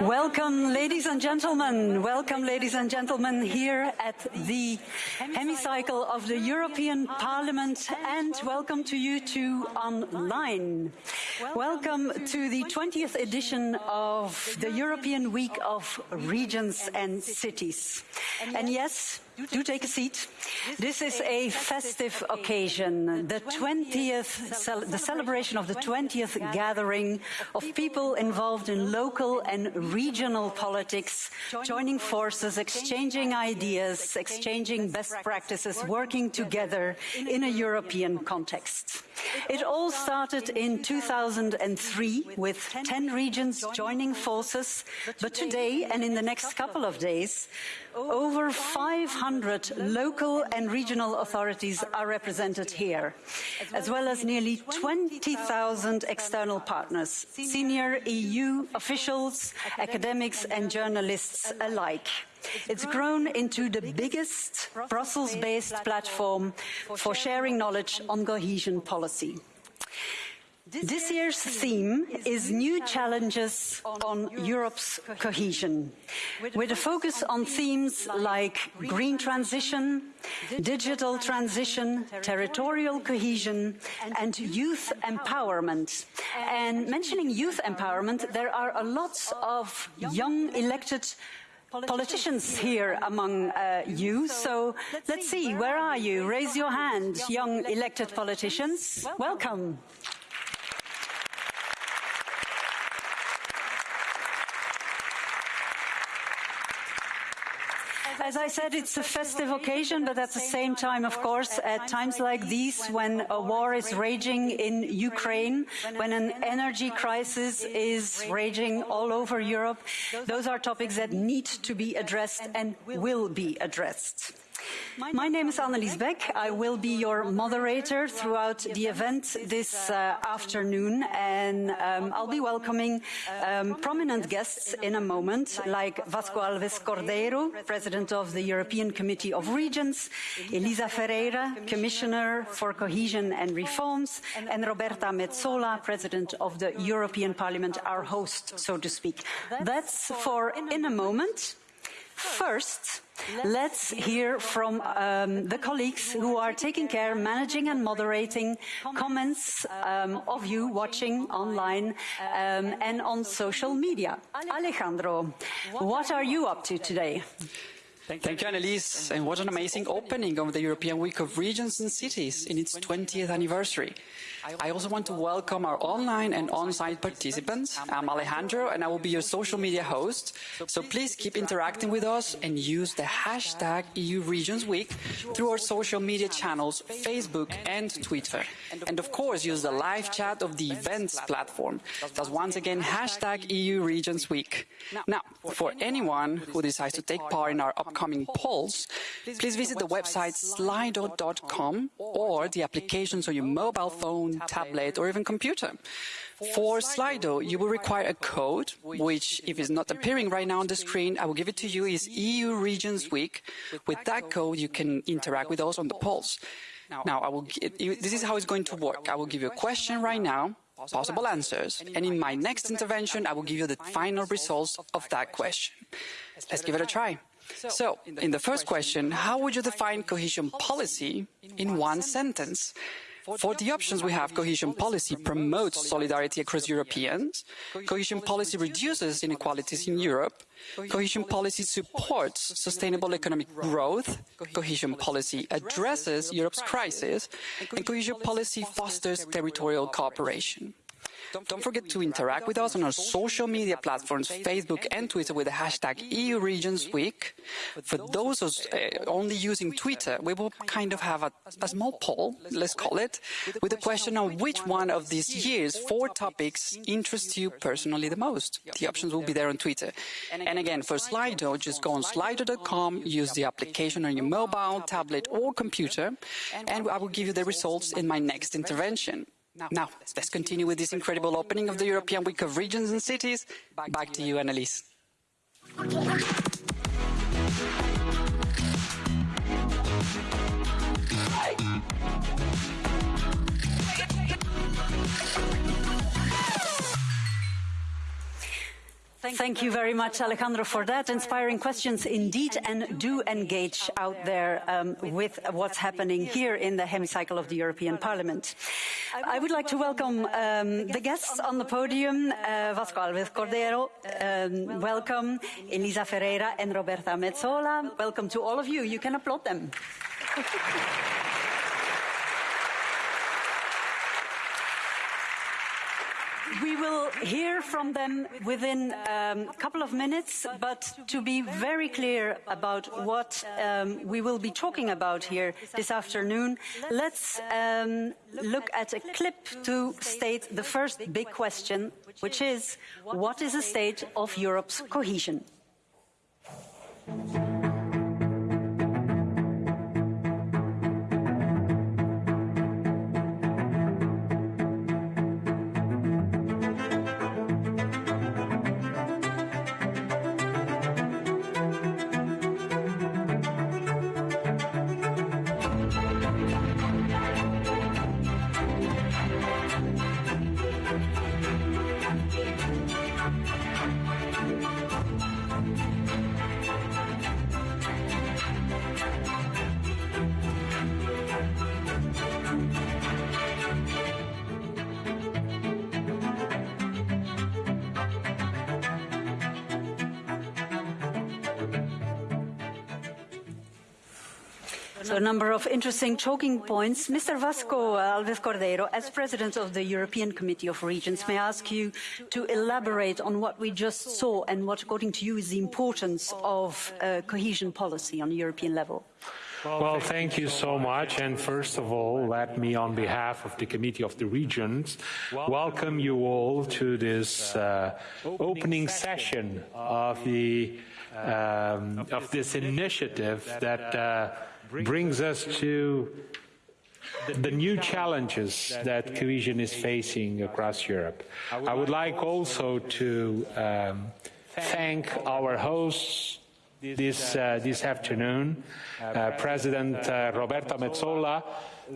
Welcome, ladies and gentlemen. Welcome, ladies and gentlemen, here at the hemicycle of the European Parliament, and welcome to you too online. Welcome to the 20th edition of the European Week of Regions and Cities. And yes, do take a seat. This is a festive occasion, the 20th, the celebration of the 20th gathering of people involved in local and regional politics, joining forces, exchanging ideas, exchanging best practices, working together in a European context. It all started in 2003 with 10 regions joining forces, but today and in the next couple of days, over 500 local and regional authorities are represented here, as well as nearly 20,000 external partners, senior EU officials, academics and journalists alike. It's grown into the biggest Brussels-based platform for sharing knowledge on cohesion policy. This year's theme is New Challenges on Europe's Cohesion, with a focus on themes like green transition, digital transition, territorial cohesion, and youth empowerment. And mentioning youth empowerment, there are a lot of young elected politicians here among uh, you. So let's see, where are you? Raise your hand, young elected politicians. Welcome. As I said, it's a festive occasion, but at the same time, of course, at times like these, when a war is raging in Ukraine, when an energy crisis is raging all over Europe, those are topics that need to be addressed and will be addressed. My name is Annelies Beck. I will be your moderator throughout the event this uh, afternoon, and um, I'll be welcoming um, prominent guests in a moment, like Vasco Alves Cordeiro, President of the European Committee of Regions, Elisa Ferreira, Commissioner for Cohesion and Reforms, and Roberta Metsola, President of the European Parliament, our host, so to speak. That's for in a moment. First, let's hear from um, the colleagues who are taking care, managing and moderating comments um, of you watching online um, and on social media. Alejandro, what are you up to today? Thank you, Annelies, and what an amazing opening of the European Week of Regions and Cities in its 20th anniversary. I also want to welcome our online and on-site participants. I'm Alejandro and I will be your social media host. So please keep interacting with us and use the hashtag EU Regions Week through our social media channels, Facebook and Twitter. And of course, use the live chat of the events platform. That's once again hashtag EU Regions Week. Now, for anyone who decides to take part in our upcoming polls, please visit the website slido.com or the applications on your mobile phone, tablet, or even computer. For Slido, you will require a code, which, if it's not appearing right now on the screen, I will give it to you, is EU Regions Week. With that code, you can interact with us on the polls. Now, I will, this is how it's going to work. I will give you a question right now, possible answers, and in my next intervention, I will give you the final results of that question. Let's give it a try. So, in the first question, how would you define cohesion policy in one sentence? For the options we have, cohesion policy promotes solidarity across Europeans, cohesion policy reduces inequalities in Europe, cohesion policy supports sustainable economic growth, cohesion policy addresses Europe's crisis, and cohesion policy fosters territorial cooperation. Don't forget to interact with us on our social media platforms, Facebook and Twitter with the hashtag EU Regions Week. For those uh, only using Twitter, we will kind of have a, a small poll, let's call it, with a question on which one of these year's four topics interests you personally the most. The options will be there on Twitter. And again, for Slido, just go on slido.com, use the application on your mobile, tablet or computer, and I will give you the results in my next intervention. Now, let's continue with this incredible opening of the European Week of Regions and Cities. Back to you, Annelies. Thank Thank you very much, Alejandro, for that. Inspiring questions indeed, and do engage out there um, with what's happening here in the hemicycle of the European Parliament. I would like to welcome um, the guests on the podium, uh, Vasco Alves Cordeiro, um, welcome, Elisa Ferreira and Roberta Metsola. Welcome to all of you. You can applaud them. We will hear from them within um, a couple of minutes, but to be very clear about what um, we will be talking about here this afternoon, let's um, look at a clip to state the first big question, which is, what is the state of Europe's cohesion? Number of interesting talking points. Mr. Vasco Alves Cordeiro, as President of the European Committee of Regions, may I ask you to elaborate on what we just saw and what, according to you, is the importance of uh, cohesion policy on a European level? Well, thank you so much. And first of all, let me, on behalf of the Committee of the Regions, welcome you all to this uh, opening session of the um, of this initiative that uh, brings us to the new challenges that cohesion is facing across Europe. I would like also to um, thank our hosts this, uh, this afternoon, uh, President uh, Roberta Metsola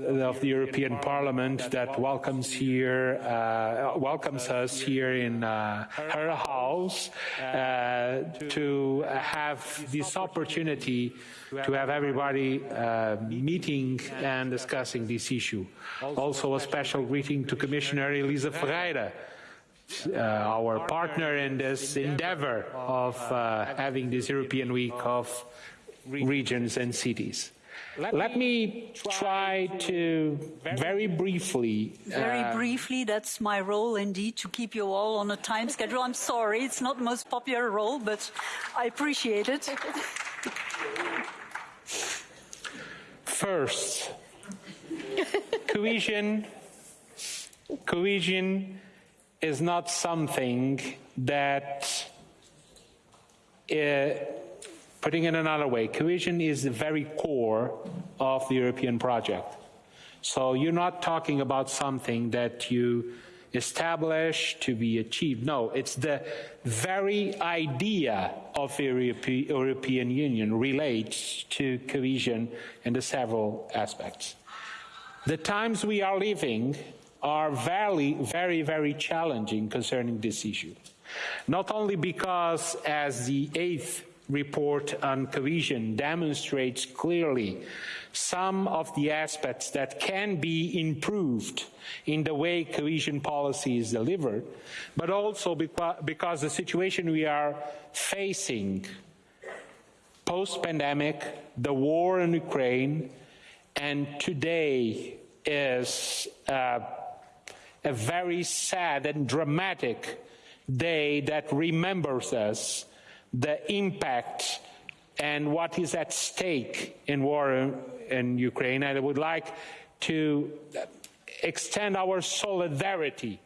of the European Parliament that welcomes here, uh, welcomes us here in uh, her house uh, to have this opportunity to have everybody meeting and discussing this issue. Also a special greeting to Commissioner Elisa Ferreira, uh, our partner in this endeavor of uh, having this European Week of regions and cities. Let, Let me try to very briefly. Very uh, briefly, that's my role indeed, to keep you all on a time schedule. I'm sorry, it's not the most popular role, but I appreciate it. First, cohesion, cohesion is not something that, uh, putting it another way, cohesion is the very core of the European project. So you're not talking about something that you establish to be achieved. No, it's the very idea of the European Union relates to cohesion in the several aspects. The times we are living are very, very, very challenging concerning this issue. Not only because, as the eighth report on cohesion demonstrates clearly, some of the aspects that can be improved in the way cohesion policy is delivered, but also because the situation we are facing post-pandemic, the war in Ukraine, and today is uh, a very sad and dramatic day that remembers us the impact and what is at stake in war in Ukraine. And I would like to extend our solidarity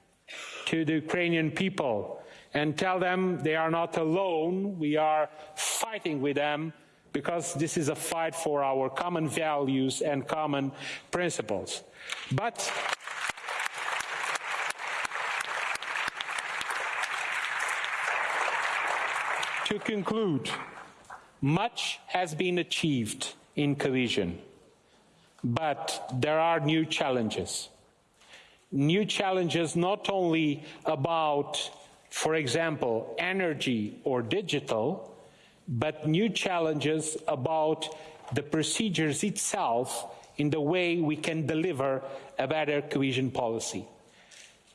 to the Ukrainian people and tell them they are not alone. We are fighting with them because this is a fight for our common values and common principles. But To conclude, much has been achieved in cohesion, but there are new challenges. New challenges not only about for example, energy or digital, but new challenges about the procedures itself in the way we can deliver a better cohesion policy.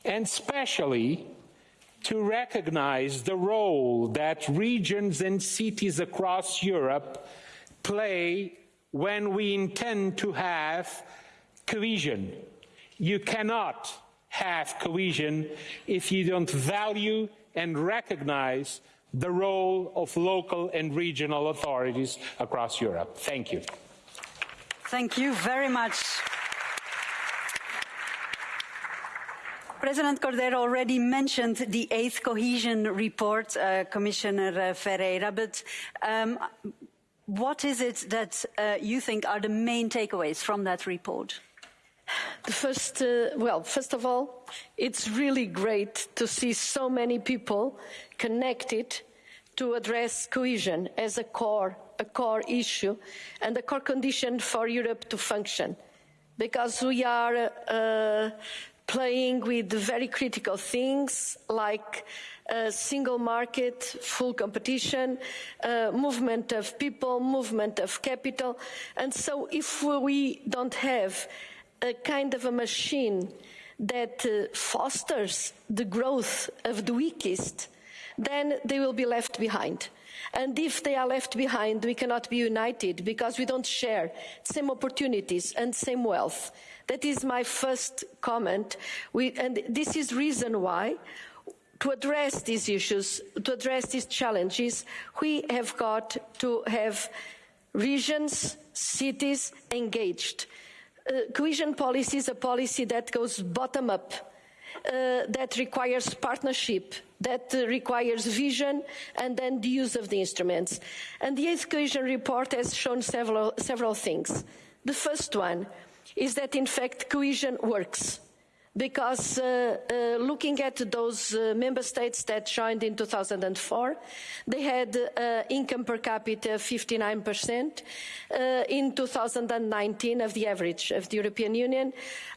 And especially to recognize the role that regions and cities across Europe play when we intend to have cohesion. You cannot have cohesion if you don't value and recognize the role of local and regional authorities across Europe. Thank you. Thank you very much. President Cordeiro already mentioned the eighth cohesion report, uh, Commissioner Ferreira, but um, what is it that uh, you think are the main takeaways from that report? The first, uh, well, first of all, it's really great to see so many people connected to address cohesion as a core, a core issue and a core condition for Europe to function. Because we are uh, playing with very critical things like a single market, full competition, uh, movement of people, movement of capital. And so if we don't have a kind of a machine that uh, fosters the growth of the weakest, then they will be left behind. And if they are left behind, we cannot be united because we don't share the same opportunities and the same wealth. That is my first comment. We, and this is reason why to address these issues, to address these challenges, we have got to have regions, cities engaged uh, cohesion policy is a policy that goes bottom up, that requires partnership, that uh, requires vision and then the use of the instruments. And the eighth cohesion report has shown several, several things. The first one is that in fact cohesion works because uh, uh, looking at those uh, member states that joined in 2004, they had uh, income per capita 59% uh, in 2019 of the average of the European Union.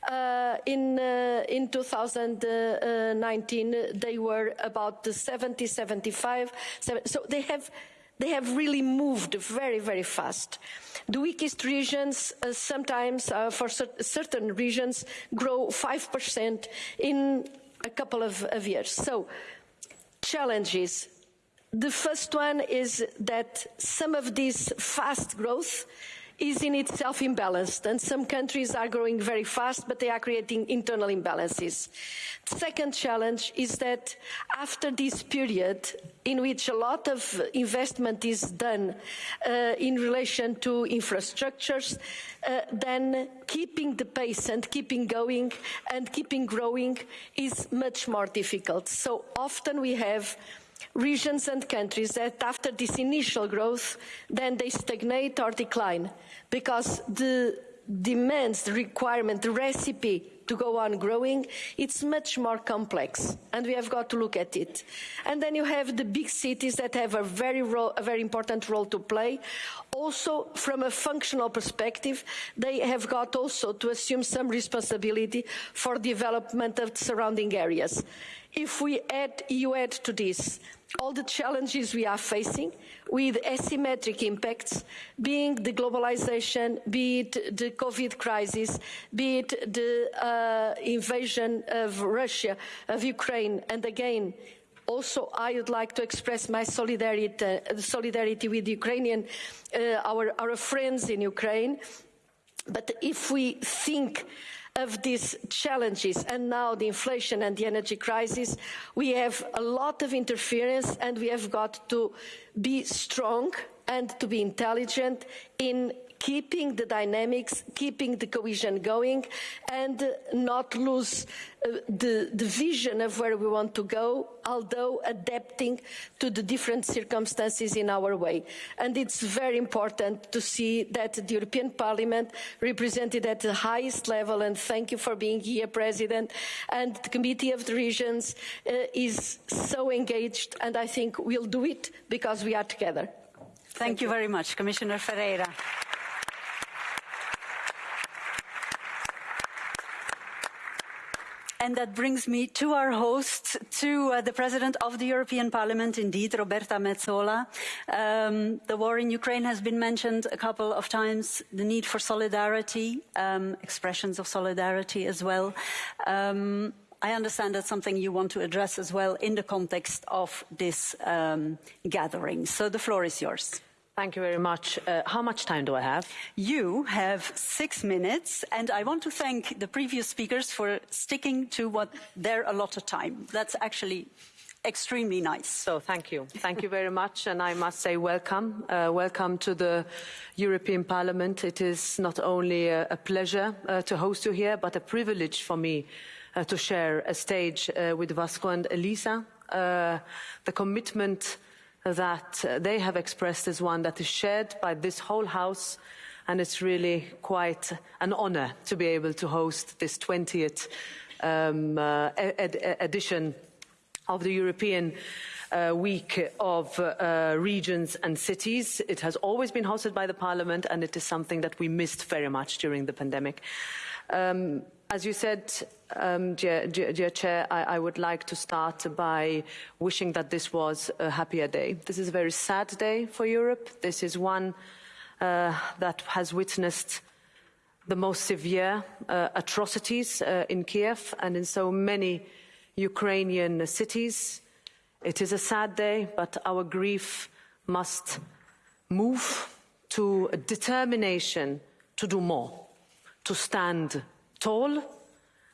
Uh, in, in 2019, they were about 70, 75, 70, so they have they have really moved very, very fast. The weakest regions uh, sometimes, uh, for cer certain regions, grow 5% in a couple of, of years. So, challenges. The first one is that some of this fast growth is in itself imbalanced and some countries are growing very fast but they are creating internal imbalances. The second challenge is that after this period in which a lot of investment is done uh, in relation to infrastructures, uh, then keeping the pace and keeping going and keeping growing is much more difficult. So often we have regions and countries that after this initial growth, then they stagnate or decline because the demands, the requirement, the recipe to go on growing, it's much more complex, and we have got to look at it. And then you have the big cities that have a very, a very important role to play. Also, from a functional perspective, they have got also to assume some responsibility for development of the surrounding areas. If we add, you add to this all the challenges we are facing with asymmetric impacts, being the globalization, be it the COVID crisis, be it the uh, invasion of Russia, of Ukraine, and again, also, I would like to express my solidarity, solidarity with Ukrainian, uh, our, our friends in Ukraine. But if we think of these challenges. And now the inflation and the energy crisis, we have a lot of interference and we have got to be strong and to be intelligent in keeping the dynamics, keeping the cohesion going, and not lose uh, the, the vision of where we want to go, although adapting to the different circumstances in our way. And it's very important to see that the European Parliament represented at the highest level, and thank you for being here, President, and the Committee of the Regions uh, is so engaged, and I think we'll do it because we are together. Thank, thank you. you very much, Commissioner Ferreira. And that brings me to our host, to uh, the President of the European Parliament, indeed, Roberta Metsola. Um, the war in Ukraine has been mentioned a couple of times, the need for solidarity, um, expressions of solidarity as well. Um, I understand that's something you want to address as well in the context of this um, gathering. So the floor is yours. Thank you very much. Uh, how much time do I have? You have six minutes, and I want to thank the previous speakers for sticking to what their allotted time. That's actually extremely nice. So thank you. Thank you very much. And I must say welcome. Uh, welcome to the European Parliament. It is not only a, a pleasure uh, to host you here, but a privilege for me uh, to share a stage uh, with Vasco and Elisa. Uh, the commitment that they have expressed is one that is shared by this whole House, and it's really quite an honour to be able to host this 20th um, uh, ed edition of the European uh, Week of uh, Regions and Cities. It has always been hosted by the Parliament, and it is something that we missed very much during the pandemic. Um, as you said, um, dear, dear, dear, Chair, I, I, would like to start by wishing that this was a happier day. This is a very sad day for Europe. This is one uh, that has witnessed the most severe uh, atrocities uh, in Kiev and in so many Ukrainian cities. It is a sad day, but our grief must move to a determination to do more, to stand tall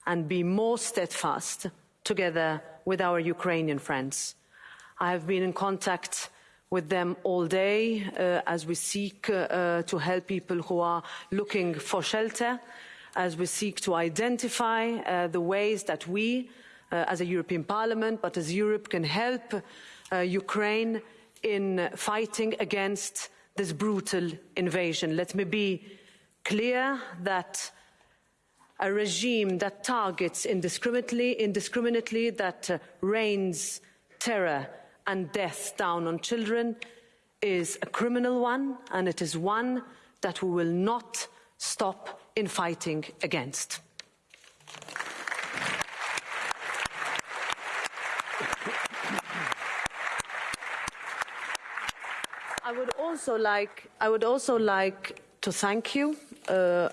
and be more steadfast together with our Ukrainian friends. I have been in contact with them all day uh, as we seek uh, uh, to help people who are looking for shelter, as we seek to identify uh, the ways that we, uh, as a European Parliament, but as Europe, can help uh, Ukraine in fighting against this brutal invasion. Let me be clear that a regime that targets indiscriminately, indiscriminately that uh, rains terror and death down on children is a criminal one, and it is one that we will not stop in fighting against. I would also like, I would also like to thank you uh,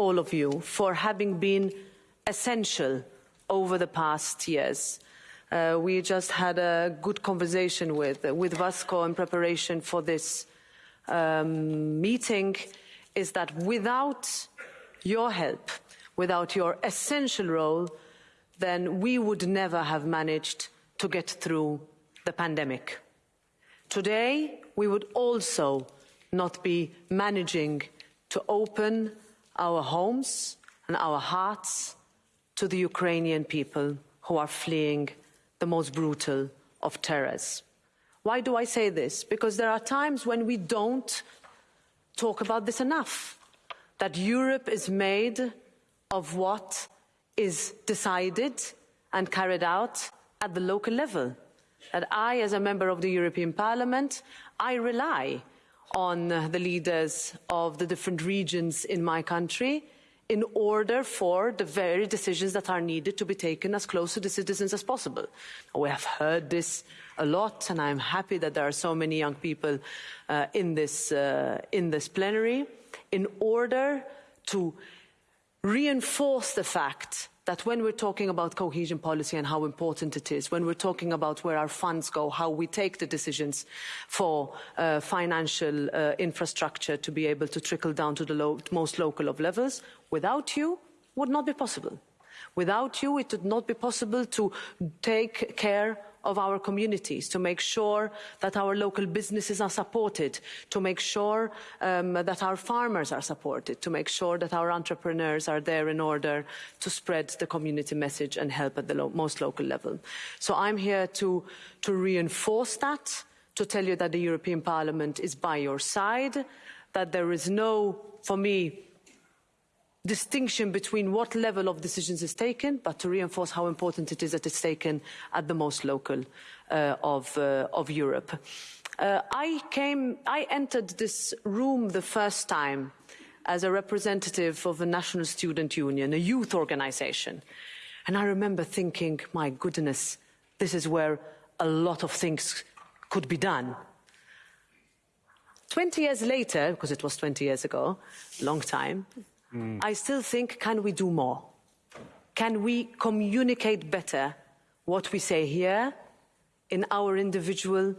all of you for having been essential over the past years. Uh, we just had a good conversation with, with Vasco in preparation for this um, meeting, is that without your help, without your essential role, then we would never have managed to get through the pandemic. Today, we would also not be managing to open our homes and our hearts to the Ukrainian people who are fleeing the most brutal of terrors. Why do I say this? Because there are times when we don't talk about this enough. That Europe is made of what is decided and carried out at the local level. That I, as a member of the European Parliament, I rely on the leaders of the different regions in my country in order for the very decisions that are needed to be taken as close to the citizens as possible. We have heard this a lot, and I'm happy that there are so many young people uh, in, this, uh, in this plenary in order to reinforce the fact that when we're talking about cohesion policy and how important it is, when we're talking about where our funds go, how we take the decisions for uh, financial uh, infrastructure to be able to trickle down to the most local of levels, without you would not be possible. Without you, it would not be possible to take care of our communities, to make sure that our local businesses are supported, to make sure um, that our farmers are supported, to make sure that our entrepreneurs are there in order to spread the community message and help at the lo most local level. So I'm here to, to reinforce that, to tell you that the European Parliament is by your side, that there is no, for me, distinction between what level of decisions is taken, but to reinforce how important it is that it's taken at the most local uh, of, uh, of, Europe. Uh, I came, I entered this room the first time as a representative of a national student union, a youth organization. And I remember thinking, my goodness, this is where a lot of things could be done. 20 years later, because it was 20 years ago, long time, mm. I still think, can we do more? Can we communicate better what we say here in our individual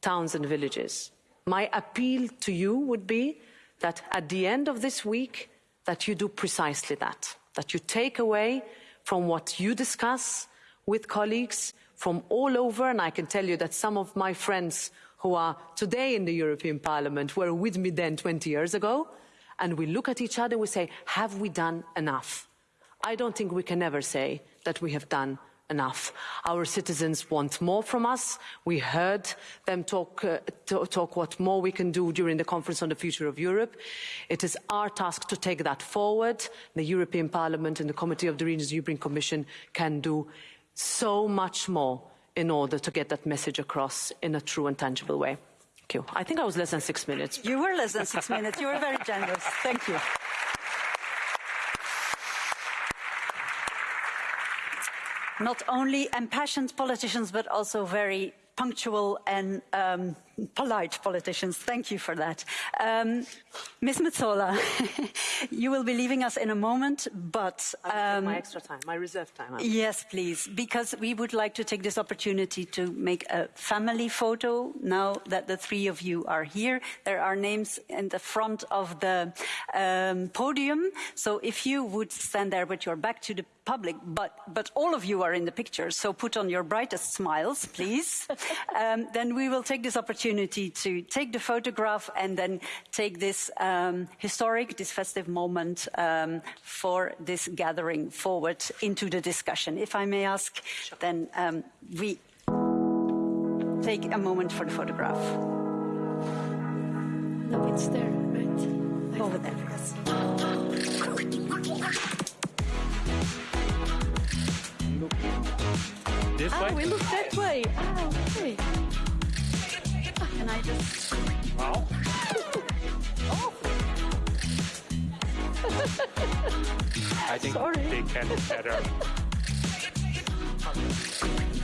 towns and villages? My appeal to you would be that at the end of this week, that you do precisely that, that you take away from what you discuss with colleagues from all over, and I can tell you that some of my friends who are today in the European Parliament were with me then 20 years ago, and we look at each other and we say, have we done enough? I don't think we can ever say that we have done enough. Our citizens want more from us. We heard them talk, uh, talk what more we can do during the Conference on the Future of Europe. It is our task to take that forward. The European Parliament and the Committee of the Regions European Commission can do so much more in order to get that message across in a true and tangible way. Thank you. I think I was less than six minutes. You were less than six minutes. You were very generous. Thank you. not only impassioned politicians, but also very punctual and um, polite politicians. Thank you for that. Um, Ms. Metsola, you will be leaving us in a moment, but... Um, my extra time, my reserve time. Yes, please, because we would like to take this opportunity to make a family photo now that the three of you are here. There are names in the front of the um, podium, so if you would stand there with your back to the public, but, but all of you are in the picture, so put on your brightest smiles, please. um, then we will take this opportunity opportunity to take the photograph and then take this um, historic, this festive moment um, for this gathering forward into the discussion. If I may ask, sure. then um, we take a moment for the photograph. No, it's there, right? Over there, yes. This ah, way? we look that way. Ah, okay. Can I just... Wow. oh. I think Sorry. they can better.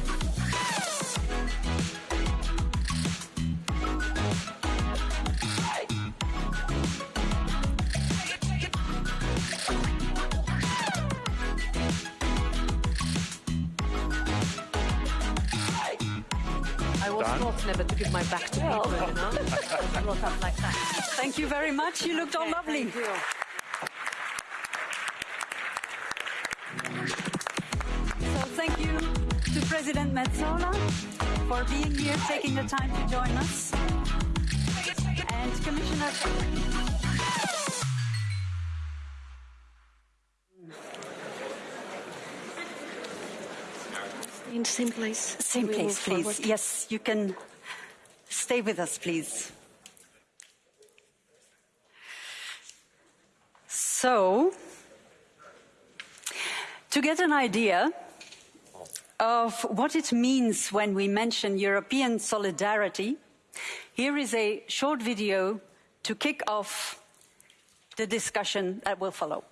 never to give my back to people, you know? brought up like that. Thank you very much. You looked all lovely. Thank you. So thank you to President Metsola for being here, taking the time to join us. And Commissioner In same place. Same place, please. Forward. Yes, you can stay with us, please. So, to get an idea of what it means when we mention European solidarity, here is a short video to kick off the discussion that will follow.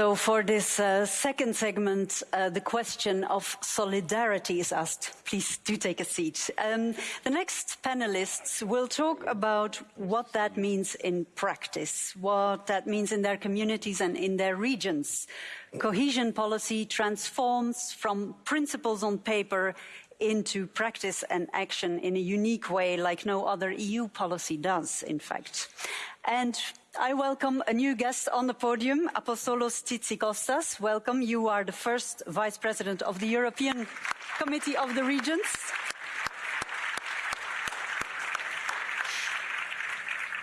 So for this uh, second segment, uh, the question of solidarity is asked. Please do take a seat. Um, the next panelists will talk about what that means in practice, what that means in their communities and in their regions. Cohesion policy transforms from principles on paper into practice and action in a unique way like no other EU policy does, in fact. And I welcome a new guest on the podium, Apostolos Tzitzikostas. Welcome. You are the first Vice President of the European Committee of the Regions.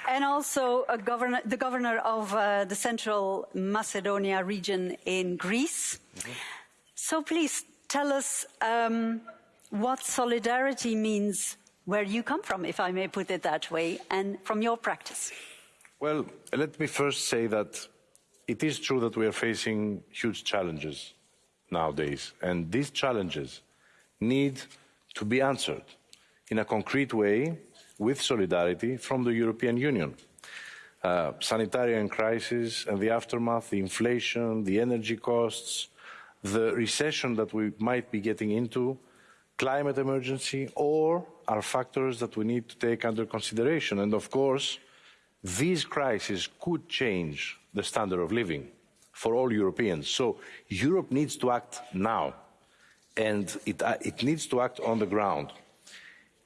and also governor, the governor of uh, the Central Macedonia region in Greece. Mm -hmm. So please tell us um, what solidarity means where you come from, if I may put it that way, and from your practice. Well, let me first say that it is true that we are facing huge challenges nowadays, and these challenges need to be answered in a concrete way with solidarity from the European Union. Uh, sanitarian crisis and the aftermath, the inflation, the energy costs, the recession that we might be getting into, climate emergency, or are factors that we need to take under consideration. And of course, these crises could change the standard of living for all Europeans. So Europe needs to act now, and it, uh, it needs to act on the ground.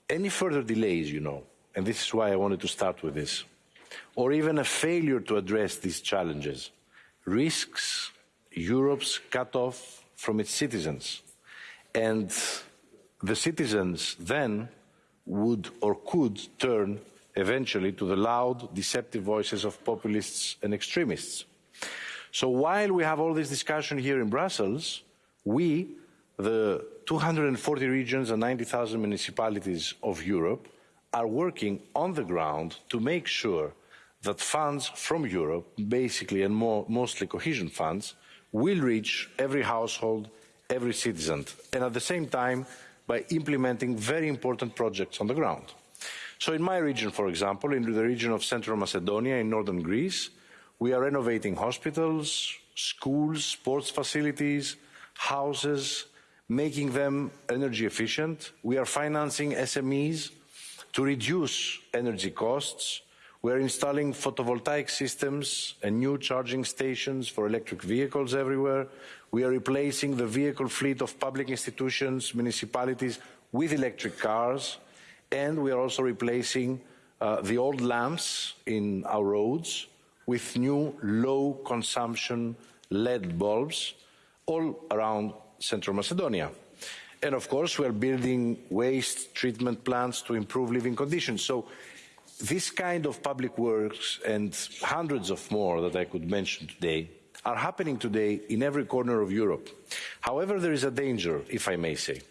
Any further delays, you know, and this is why I wanted to start with this, or even a failure to address these challenges, risks Europe's cut off from its citizens. And the citizens then would or could turn eventually to the loud, deceptive voices of populists and extremists. So while we have all this discussion here in Brussels, we, the 240 regions and 90,000 municipalities of Europe, are working on the ground to make sure that funds from Europe, basically and more, mostly cohesion funds, will reach every household, every citizen, and at the same time by implementing very important projects on the ground. So in my region, for example, in the region of Central Macedonia in northern Greece, we are renovating hospitals, schools, sports facilities, houses, making them energy efficient. We are financing SMEs to reduce energy costs, we are installing photovoltaic systems and new charging stations for electric vehicles everywhere. We are replacing the vehicle fleet of public institutions, municipalities with electric cars. And we are also replacing uh, the old lamps in our roads with new low consumption LED bulbs all around Central Macedonia. And of course, we are building waste treatment plants to improve living conditions. So this kind of public works and hundreds of more that I could mention today are happening today in every corner of Europe. However, there is a danger, if I may say.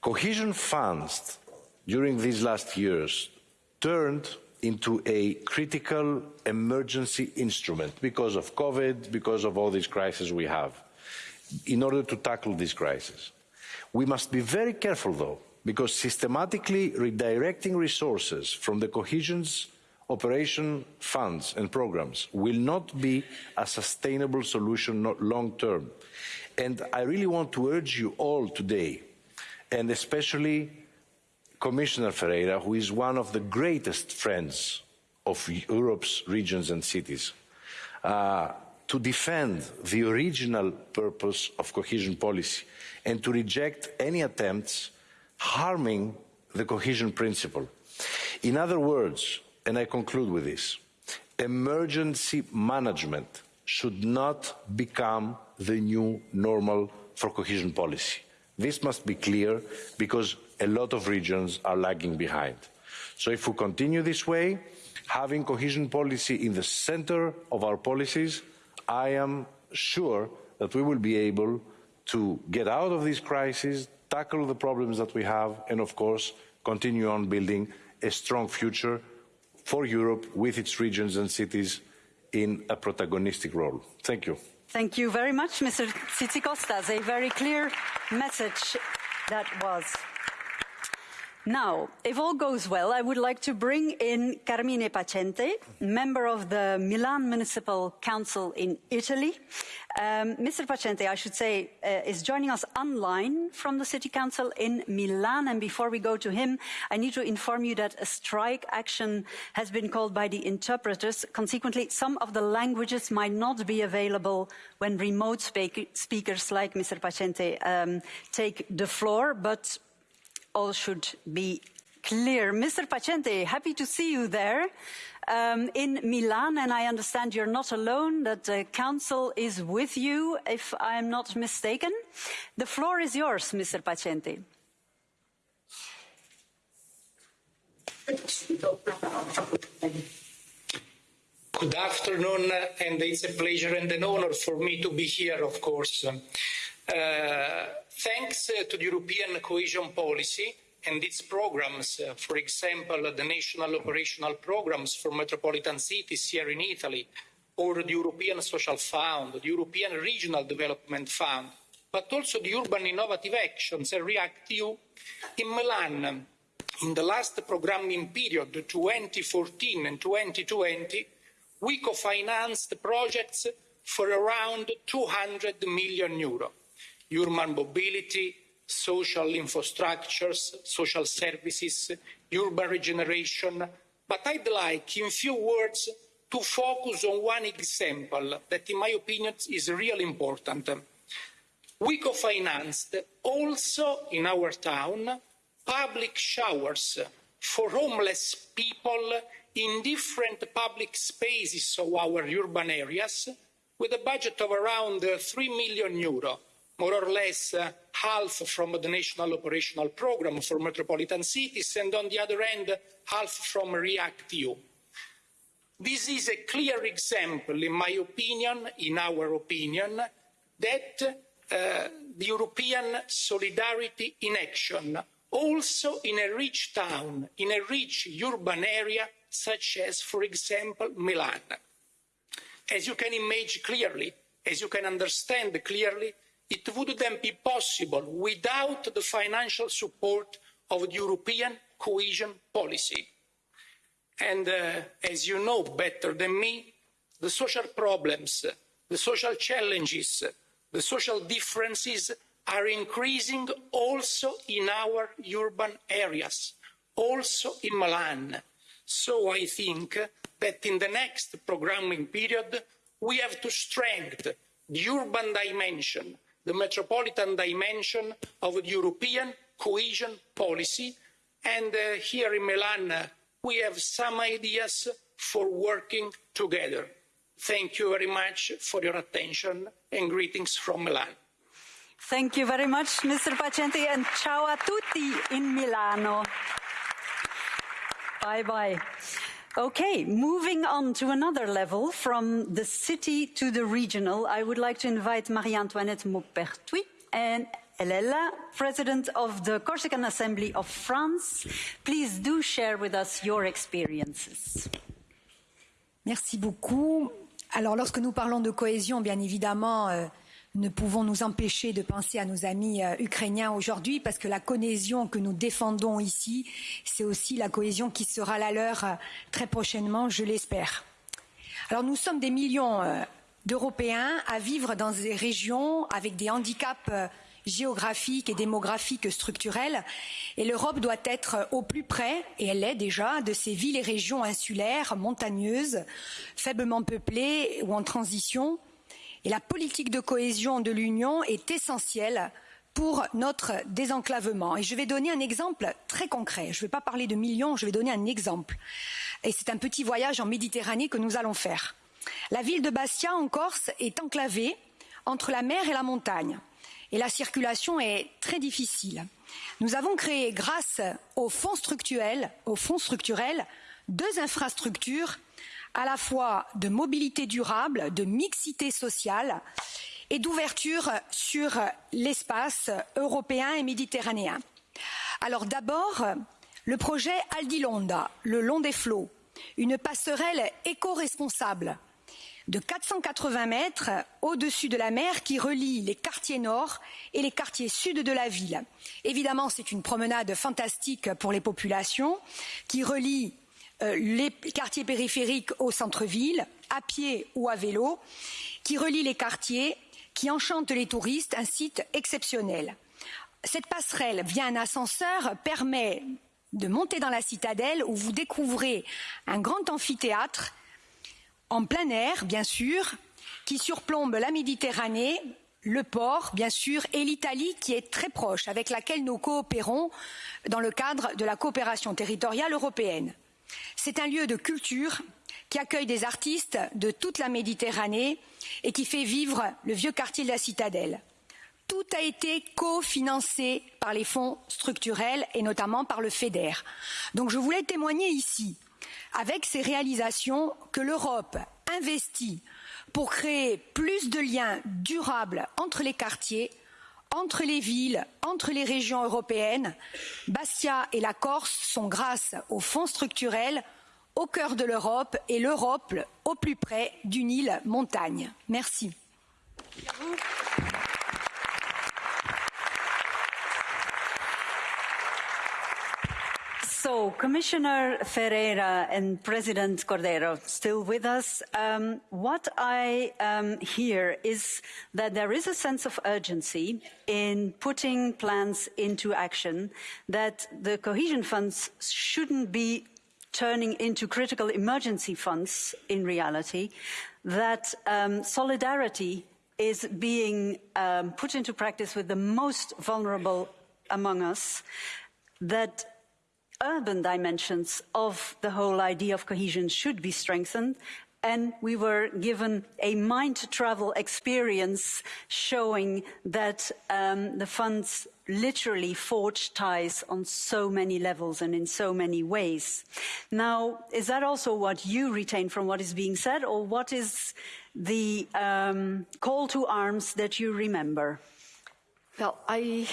Cohesion funds during these last years turned into a critical emergency instrument because of COVID, because of all these crises we have, in order to tackle this crisis. We must be very careful, though, because systematically redirecting resources from the cohesion's operation funds and programs will not be a sustainable solution long term. And I really want to urge you all today, and especially Commissioner Ferreira, who is one of the greatest friends of Europe's regions and cities, uh, to defend the original purpose of cohesion policy and to reject any attempts harming the cohesion principle. In other words, and I conclude with this, emergency management should not become the new normal for cohesion policy. This must be clear because a lot of regions are lagging behind. So if we continue this way, having cohesion policy in the center of our policies, I am sure that we will be able to get out of this crisis, tackle the problems that we have, and of course, continue on building a strong future for Europe with its regions and cities in a protagonistic role. Thank you. Thank you very much, Mr. Tzitzikostas. A very clear message that was. Now, if all goes well, I would like to bring in Carmine Pacente, member of the Milan Municipal Council in Italy. Um, Mr. Pacente, I should say, uh, is joining us online from the City Council in Milan. And before we go to him, I need to inform you that a strike action has been called by the interpreters. Consequently, some of the languages might not be available when remote speak speakers like Mr. Pacente um, take the floor, but all should be clear. Mr. Pacente, happy to see you there um, in Milan, and I understand you're not alone, that the Council is with you, if I'm not mistaken. The floor is yours, Mr. Pacente. Good afternoon, and it's a pleasure and an honor for me to be here, of course. Uh, thanks uh, to the European cohesion policy and its programs, uh, for example, the national operational programs for metropolitan cities here in Italy, or the European Social Fund, the European Regional Development Fund, but also the Urban Innovative Actions and REACT-EU in Milan. In the last programming period, 2014 and 2020, we co-financed projects for around 200 million euro urban mobility, social infrastructures, social services, urban regeneration. But I'd like, in few words, to focus on one example that, in my opinion, is really important. We co-financed also in our town public showers for homeless people in different public spaces of our urban areas with a budget of around 3 million euro more or less uh, half from the national operational programme for metropolitan cities, and on the other hand, half from REACT-EU. This is a clear example, in my opinion, in our opinion, that uh, the European solidarity in action, also in a rich town, in a rich urban area, such as, for example, Milan. As you can imagine clearly, as you can understand clearly, it would then be possible without the financial support of the European cohesion policy. And uh, as you know better than me, the social problems, the social challenges, the social differences are increasing also in our urban areas, also in Milan. So I think that in the next programming period, we have to strengthen the urban dimension the metropolitan dimension of the European cohesion policy. And uh, here in Milan, uh, we have some ideas for working together. Thank you very much for your attention and greetings from Milan. Thank you very much, Mr. Pacenti, and ciao a tutti in Milano. Bye bye. Okay, moving on to another level, from the city to the regional, I would like to invite Marie-Antoinette Maupertuis and Elela, President of the Corsican Assembly of France. Please do share with us your experiences. Merci beaucoup. Alors, lorsque nous parlons de cohésion, bien évidemment, euh, ne pouvons nous empêcher de penser à nos amis euh, ukrainiens aujourd'hui parce que la cohésion que nous défendons ici, c'est aussi la cohésion qui sera la leur euh, très prochainement, je l'espère. Alors nous sommes des millions euh, d'Européens à vivre dans des régions avec des handicaps géographiques et démographiques structurels et l'Europe doit être au plus près, et elle l'est déjà, de ces villes et régions insulaires, montagneuses, faiblement peuplées ou en transition, la politique de cohésion de l'Union est essentielle pour notre désenclavement. Et je vais donner un exemple très concret. Je ne vais pas parler de millions, je vais donner un exemple. Et c'est un petit voyage en Méditerranée que nous allons faire. La ville de Bastia, en Corse, est enclavée entre la mer et la montagne. Et la circulation est très difficile. Nous avons créé, grâce aux fonds structurels, aux fonds structurels deux infrastructures à la fois de mobilité durable, de mixité sociale et d'ouverture sur l'espace européen et méditerranéen. Alors d'abord, le projet Aldilonda, le long des flots, une passerelle éco-responsable. de 480 mètres au-dessus de la mer qui relie les quartiers nord et les quartiers sud de la ville. Évidemment, c'est une promenade fantastique pour les populations qui relie les quartiers périphériques au centre-ville, à pied ou à vélo, qui relie les quartiers, qui enchante les touristes, un site exceptionnel. Cette passerelle via un ascenseur permet de monter dans la citadelle où vous découvrez un grand amphithéâtre en plein air, bien sûr, qui surplombe la Méditerranée, le port, bien sûr, et l'Italie qui est très proche, avec laquelle nous coopérons dans le cadre de la coopération territoriale européenne. C'est un lieu de culture qui accueille des artistes de toute la Méditerranée et qui fait vivre le vieux quartier de la Citadelle. Tout a été cofinancé par les fonds structurels et notamment par le FEDER. Je voulais témoigner ici avec ces réalisations que l'Europe investit pour créer plus de liens durables entre les quartiers, entre les villes, entre les régions européennes. Bastia et la Corse sont, grâce aux fonds structurels, au cœur de l'Europe et l'Europe au plus près d'une île montagne. Merci. So, Commissioner Ferreira and President Cordeiro still with us. Um, what I um, hear is that there is a sense of urgency in putting plans into action, that the cohesion funds shouldn't be turning into critical emergency funds in reality, that um, solidarity is being um, put into practice with the most vulnerable among us, that urban dimensions of the whole idea of cohesion should be strengthened. And we were given a mind travel experience showing that um, the funds literally forge ties on so many levels and in so many ways. Now, is that also what you retain from what is being said, or what is the um, call to arms that you remember? Well, I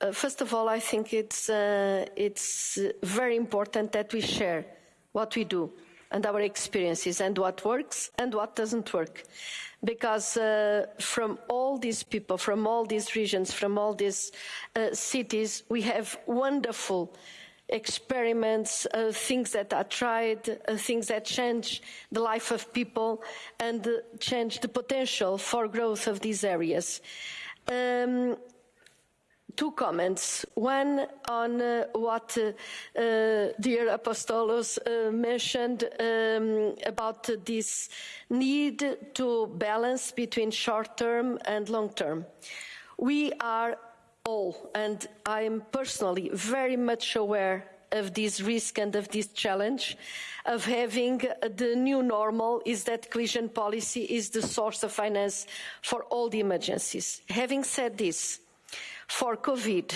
uh, first of all, I think it's, uh, it's very important that we share what we do and our experiences and what works and what doesn't work. Because uh, from all these people, from all these regions, from all these uh, cities, we have wonderful experiments, uh, things that are tried, uh, things that change the life of people and change the potential for growth of these areas. Um, two comments. One on uh, what uh, uh, dear Apostolos uh, mentioned um, about this need to balance between short term and long term. We are all, and I'm personally very much aware of this risk and of this challenge of having the new normal is that cohesion policy is the source of finance for all the emergencies. Having said this, for COVID,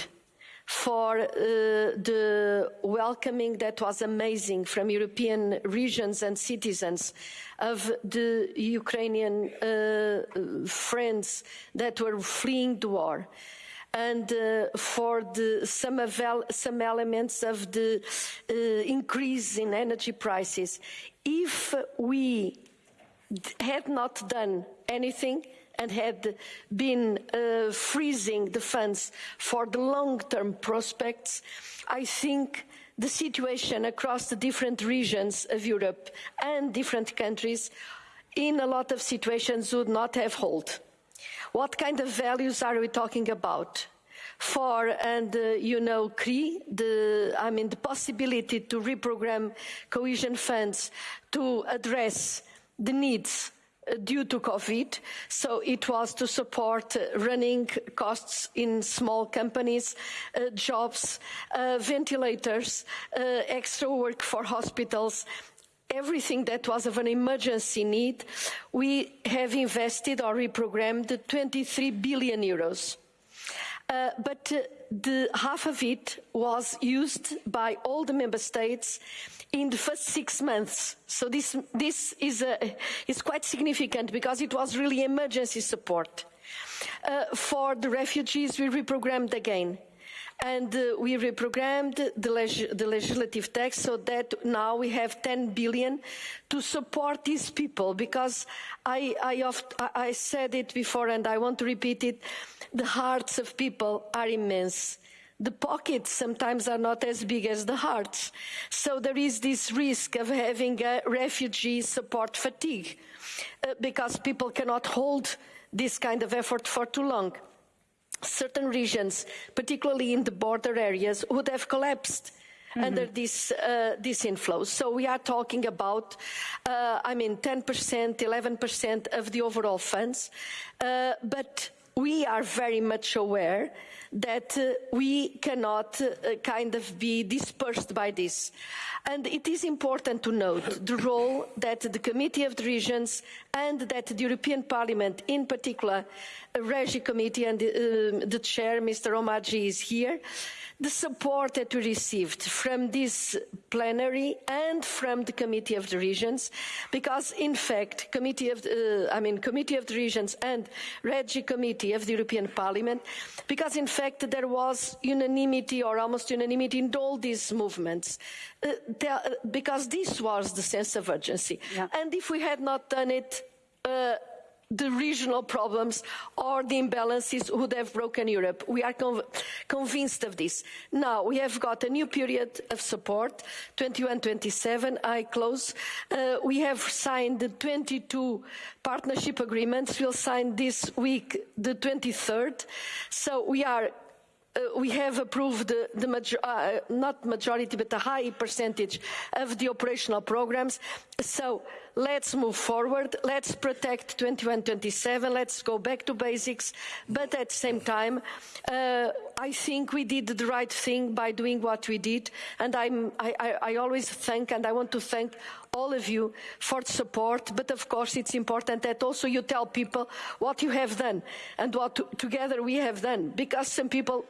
for uh, the welcoming that was amazing from European regions and citizens of the Ukrainian uh, friends that were fleeing the war and uh, for the, some, some, elements of the uh, increase in energy prices. If we had not done anything, and had been uh, freezing the funds for the long-term prospects, I think the situation across the different regions of Europe and different countries in a lot of situations would not have hold. What kind of values are we talking about? For, and uh, you know, CRI, the, I mean, the possibility to reprogram cohesion funds to address the needs due to COVID. So it was to support uh, running costs in small companies, uh, jobs, uh, ventilators, extra work for hospitals, everything that was of an emergency need, we have invested or reprogrammed 23 billion euros. Uh, but uh, the half of it was used by all the member states in the first six months. So this, this is, a, is quite significant because it was really emergency support. Uh, for the refugees, we reprogrammed again. and uh, we reprogrammed the, leg the, legislative text so that now we have 10 billion to support these people because I, I, oft, I said it before and I want to repeat it, the hearts of people are immense the pockets sometimes are not as big as the hearts. So there is this risk of having a refugee support fatigue uh, because people cannot hold this kind of effort for too long certain regions, particularly in the border areas, would have collapsed. Mm -hmm. under this, uh, this inflow. So we are talking about, uh, I mean, 10%, 11% of the overall funds, uh, but we are very much aware that uh, we cannot uh, kind of be dispersed by this. And it is important to note the role that the Committee of the Regions and that the European Parliament, in particular, a Regi Committee and uh, the chair, Mr. Omarjee, is here, the support that we received from this plenary and from the Committee of the Regions, because in fact, Committee of the, uh, I mean, Committee of the Regions and Regi Committee of the European Parliament, because in fact that there was unanimity or almost unanimity in all these movements, uh, there, because this was the sense of urgency. Yeah. And if we had not done it, uh, the regional problems or the imbalances would have broken Europe. We are conv convinced of this. Now, we have got a new period of support, 21-27, I close. Uh, we have signed the 22 partnership agreements. We'll sign this week the 23rd. So we are uh, we have approved the, the major, uh, not majority, but a high percentage of the operational programs. So let's move forward. Let's protect 2127. Let's go back to basics. But at the same time, uh, I think we did the right thing by doing what we did. And I, I always thank, and I want to thank all of you for the support. But of course, it's important that also you tell people what you have done and what together we have done. Because some people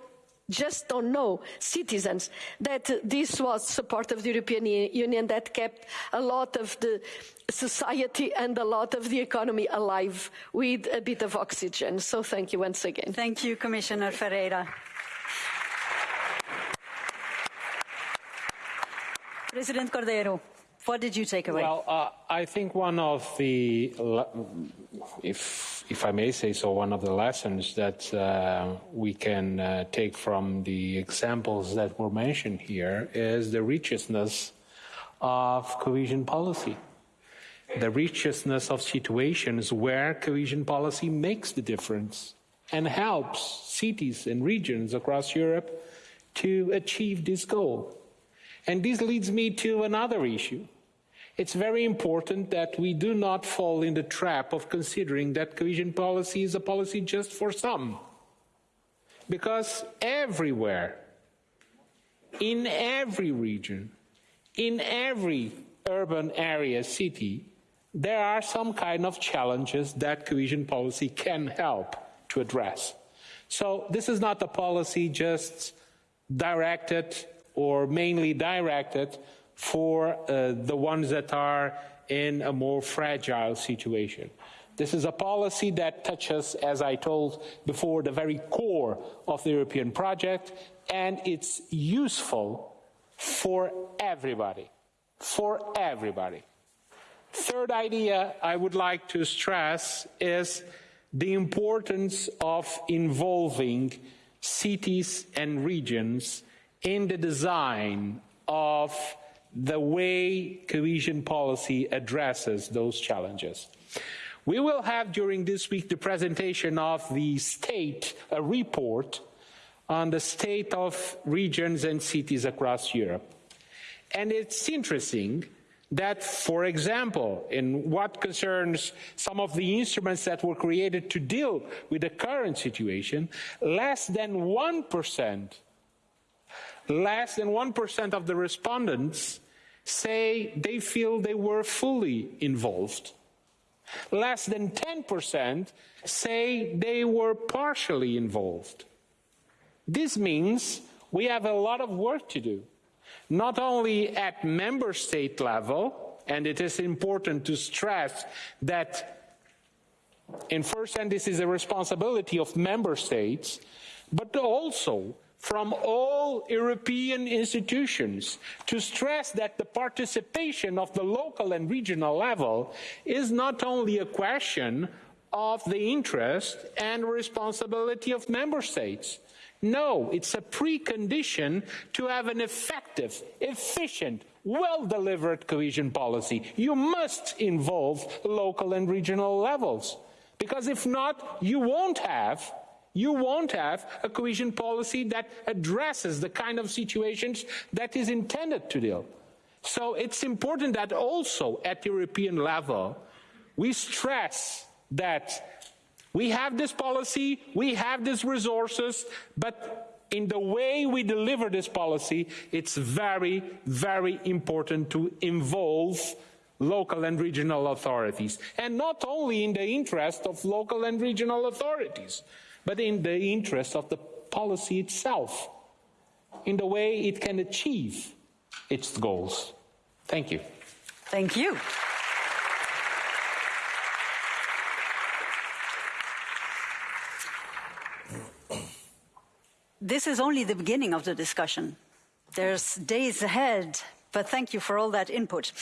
just don't know, citizens, that this was support of the European Union that kept a lot of the society and a lot of the economy alive with a bit of oxygen. So thank you once again. Thank you, Commissioner Ferreira. President Cordeiro. What did you take away? Well, uh, I think one of the, if, if I may say so, one of the lessons that uh, we can uh, take from the examples that were mentioned here is the richness of cohesion policy. The richness of situations where cohesion policy makes the difference and helps cities and regions across Europe to achieve this goal. And this leads me to another issue it's very important that we do not fall in the trap of considering that cohesion policy is a policy just for some. Because everywhere, in every region, in every urban area, city, there are some kind of challenges that cohesion policy can help to address. So this is not a policy just directed or mainly directed for uh, the ones that are in a more fragile situation. This is a policy that touches, as I told before, the very core of the European project, and it's useful for everybody. For everybody. Third idea I would like to stress is the importance of involving cities and regions in the design of the way cohesion policy addresses those challenges. We will have during this week the presentation of the state, a report on the state of regions and cities across Europe. And it's interesting that, for example, in what concerns some of the instruments that were created to deal with the current situation, less than 1% less than 1% of the respondents say they feel they were fully involved. Less than 10% say they were partially involved. This means we have a lot of work to do, not only at member state level, and it is important to stress that in first hand this is a responsibility of member states, but also from all European institutions to stress that the participation of the local and regional level is not only a question of the interest and responsibility of member states. No, it's a precondition to have an effective, efficient, well-delivered cohesion policy. You must involve local and regional levels. Because if not, you won't have you won't have a cohesion policy that addresses the kind of situations that is intended to deal. So it's important that also at European level, we stress that we have this policy, we have these resources, but in the way we deliver this policy, it's very, very important to involve local and regional authorities. And not only in the interest of local and regional authorities, but in the interest of the policy itself, in the way it can achieve its goals. Thank you. Thank you. This is only the beginning of the discussion. There's days ahead, but thank you for all that input.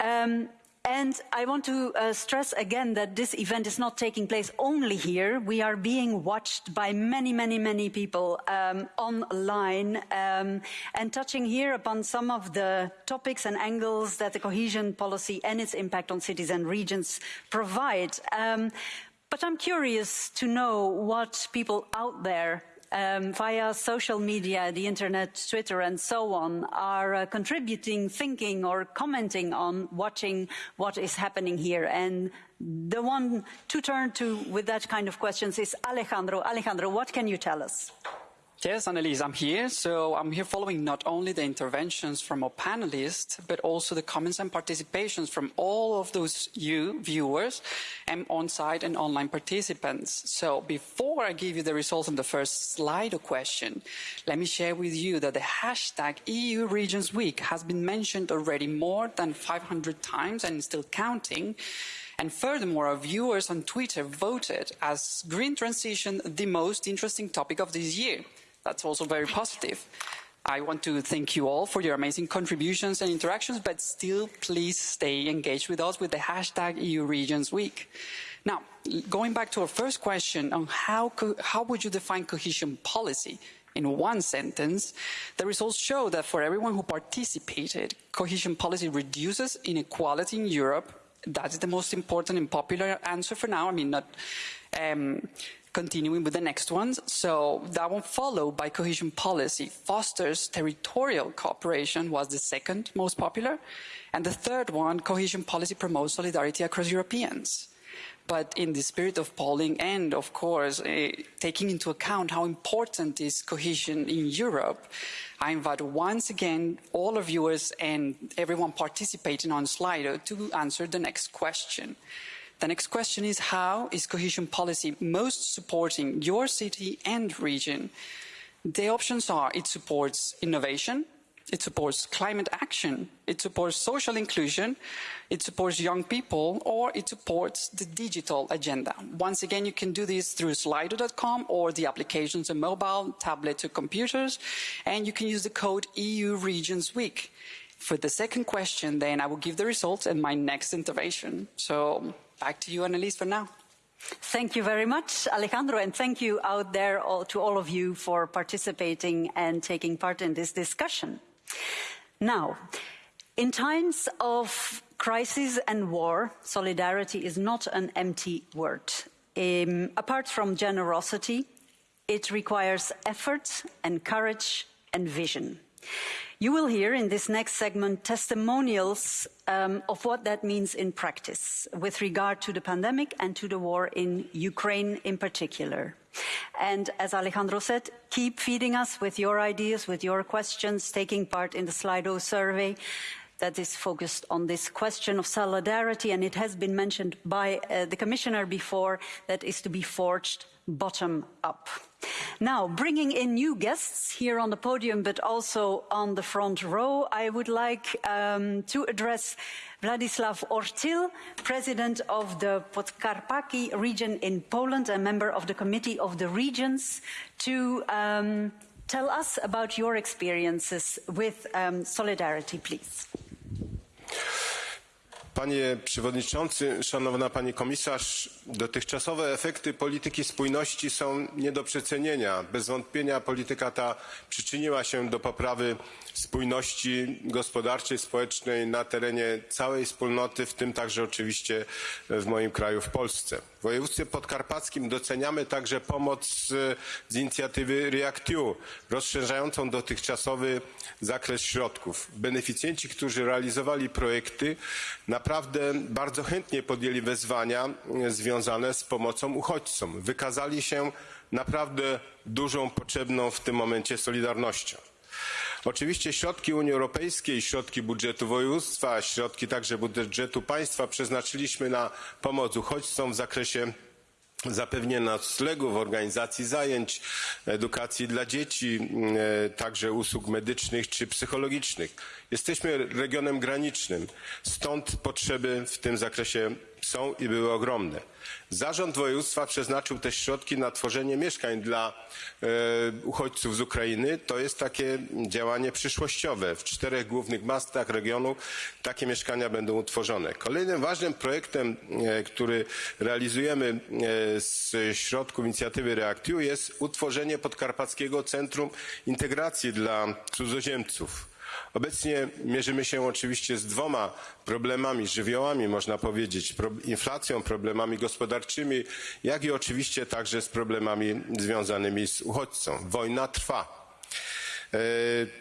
Um, and I want to uh, stress again that this event is not taking place only here. We are being watched by many, many, many people um, online um, and touching here upon some of the topics and angles that the cohesion policy and its impact on cities and regions provide. Um, but I'm curious to know what people out there um, via social media, the internet, Twitter, and so on, are uh, contributing, thinking, or commenting on watching what is happening here. And the one to turn to with that kind of questions is Alejandro. Alejandro, what can you tell us? Yes, Annelies, I'm here. So I'm here following not only the interventions from our panelists, but also the comments and participations from all of those you viewers and on-site and online participants. So before I give you the results on the first slide or question, let me share with you that the hashtag EU Regions Week has been mentioned already more than 500 times and still counting. And furthermore, our viewers on Twitter voted as green transition the most interesting topic of this year. That's also very positive. I want to thank you all for your amazing contributions and interactions, but still please stay engaged with us with the hashtag EU Regions Week. Now, going back to our first question on how, how would you define cohesion policy? In one sentence, the results show that for everyone who participated, cohesion policy reduces inequality in Europe. That is the most important and popular answer for now. I mean, not um, continuing with the next ones. So that one followed by cohesion policy fosters territorial cooperation was the second most popular. And the third one, cohesion policy promotes solidarity across Europeans. But in the spirit of polling and, of course, uh, taking into account how important is cohesion in Europe, I invite once again all our viewers and everyone participating on Slido to answer the next question. The next question is how is cohesion policy most supporting your city and region? The options are it supports innovation, it supports climate action, it supports social inclusion, it supports young people, or it supports the digital agenda. Once again, you can do this through slido.com or the applications on mobile, tablet or computers, and you can use the code EU Regions Week. For the second question, then I will give the results in my next intervention. So Back to you, Annelies, for now. Thank you very much, Alejandro, and thank you out there all, to all of you for participating and taking part in this discussion. Now, in times of crisis and war, solidarity is not an empty word. Um, apart from generosity, it requires effort and courage and vision. You will hear in this next segment testimonials um, of what that means in practice with regard to the pandemic and to the war in Ukraine in particular. And as Alejandro said, keep feeding us with your ideas, with your questions, taking part in the Slido survey that is focused on this question of solidarity, and it has been mentioned by uh, the Commissioner before, that is to be forged bottom up. Now, bringing in new guests here on the podium, but also on the front row, I would like um, to address Vladislav Ortyl, President of the Podkarpacki region in Poland, a member of the Committee of the Regions, to um, tell us about your experiences with um, solidarity, please. Panie Przewodniczący, Szanowna Pani Komisarz, dotychczasowe efekty polityki spójności są nie do przecenienia. Bez wątpienia polityka ta przyczyniła się do poprawy spójności gospodarczej, społecznej na terenie całej wspólnoty, w tym także oczywiście w moim kraju, w Polsce. W województwie podkarpackim doceniamy także pomoc z inicjatywy REACT-EU, rozszerzającą dotychczasowy zakres środków. Beneficjenci, którzy realizowali projekty, naprawdę bardzo chętnie podjęli wyzwania związane z pomocą uchodźcom. Wykazali się naprawdę dużą, potrzebną w tym momencie solidarnością. Oczywiście środki Unii Europejskiej, środki budżetu województwa, środki także budżetu państwa przeznaczyliśmy na pomoc uchodźcom w zakresie zapewnienia noclegów, organizacji zajęć, edukacji dla dzieci, także usług medycznych czy psychologicznych. Jesteśmy regionem granicznym, stąd potrzeby w tym zakresie są i były ogromne. Zarząd województwa przeznaczył też środki na tworzenie mieszkań dla e, uchodźców z Ukrainy. To jest takie działanie przyszłościowe. W czterech głównych miastach regionu takie mieszkania będą utworzone. Kolejnym ważnym projektem, e, który realizujemy e, z środków inicjatywy REACT-EU jest utworzenie Podkarpackiego Centrum Integracji dla Cudzoziemców. Obecnie mierzymy się oczywiście z dwoma problemami, żywiołami można powiedzieć, inflacją, problemami gospodarczymi, jak i oczywiście także z problemami związanymi z uchodźcą. Wojna trwa. E,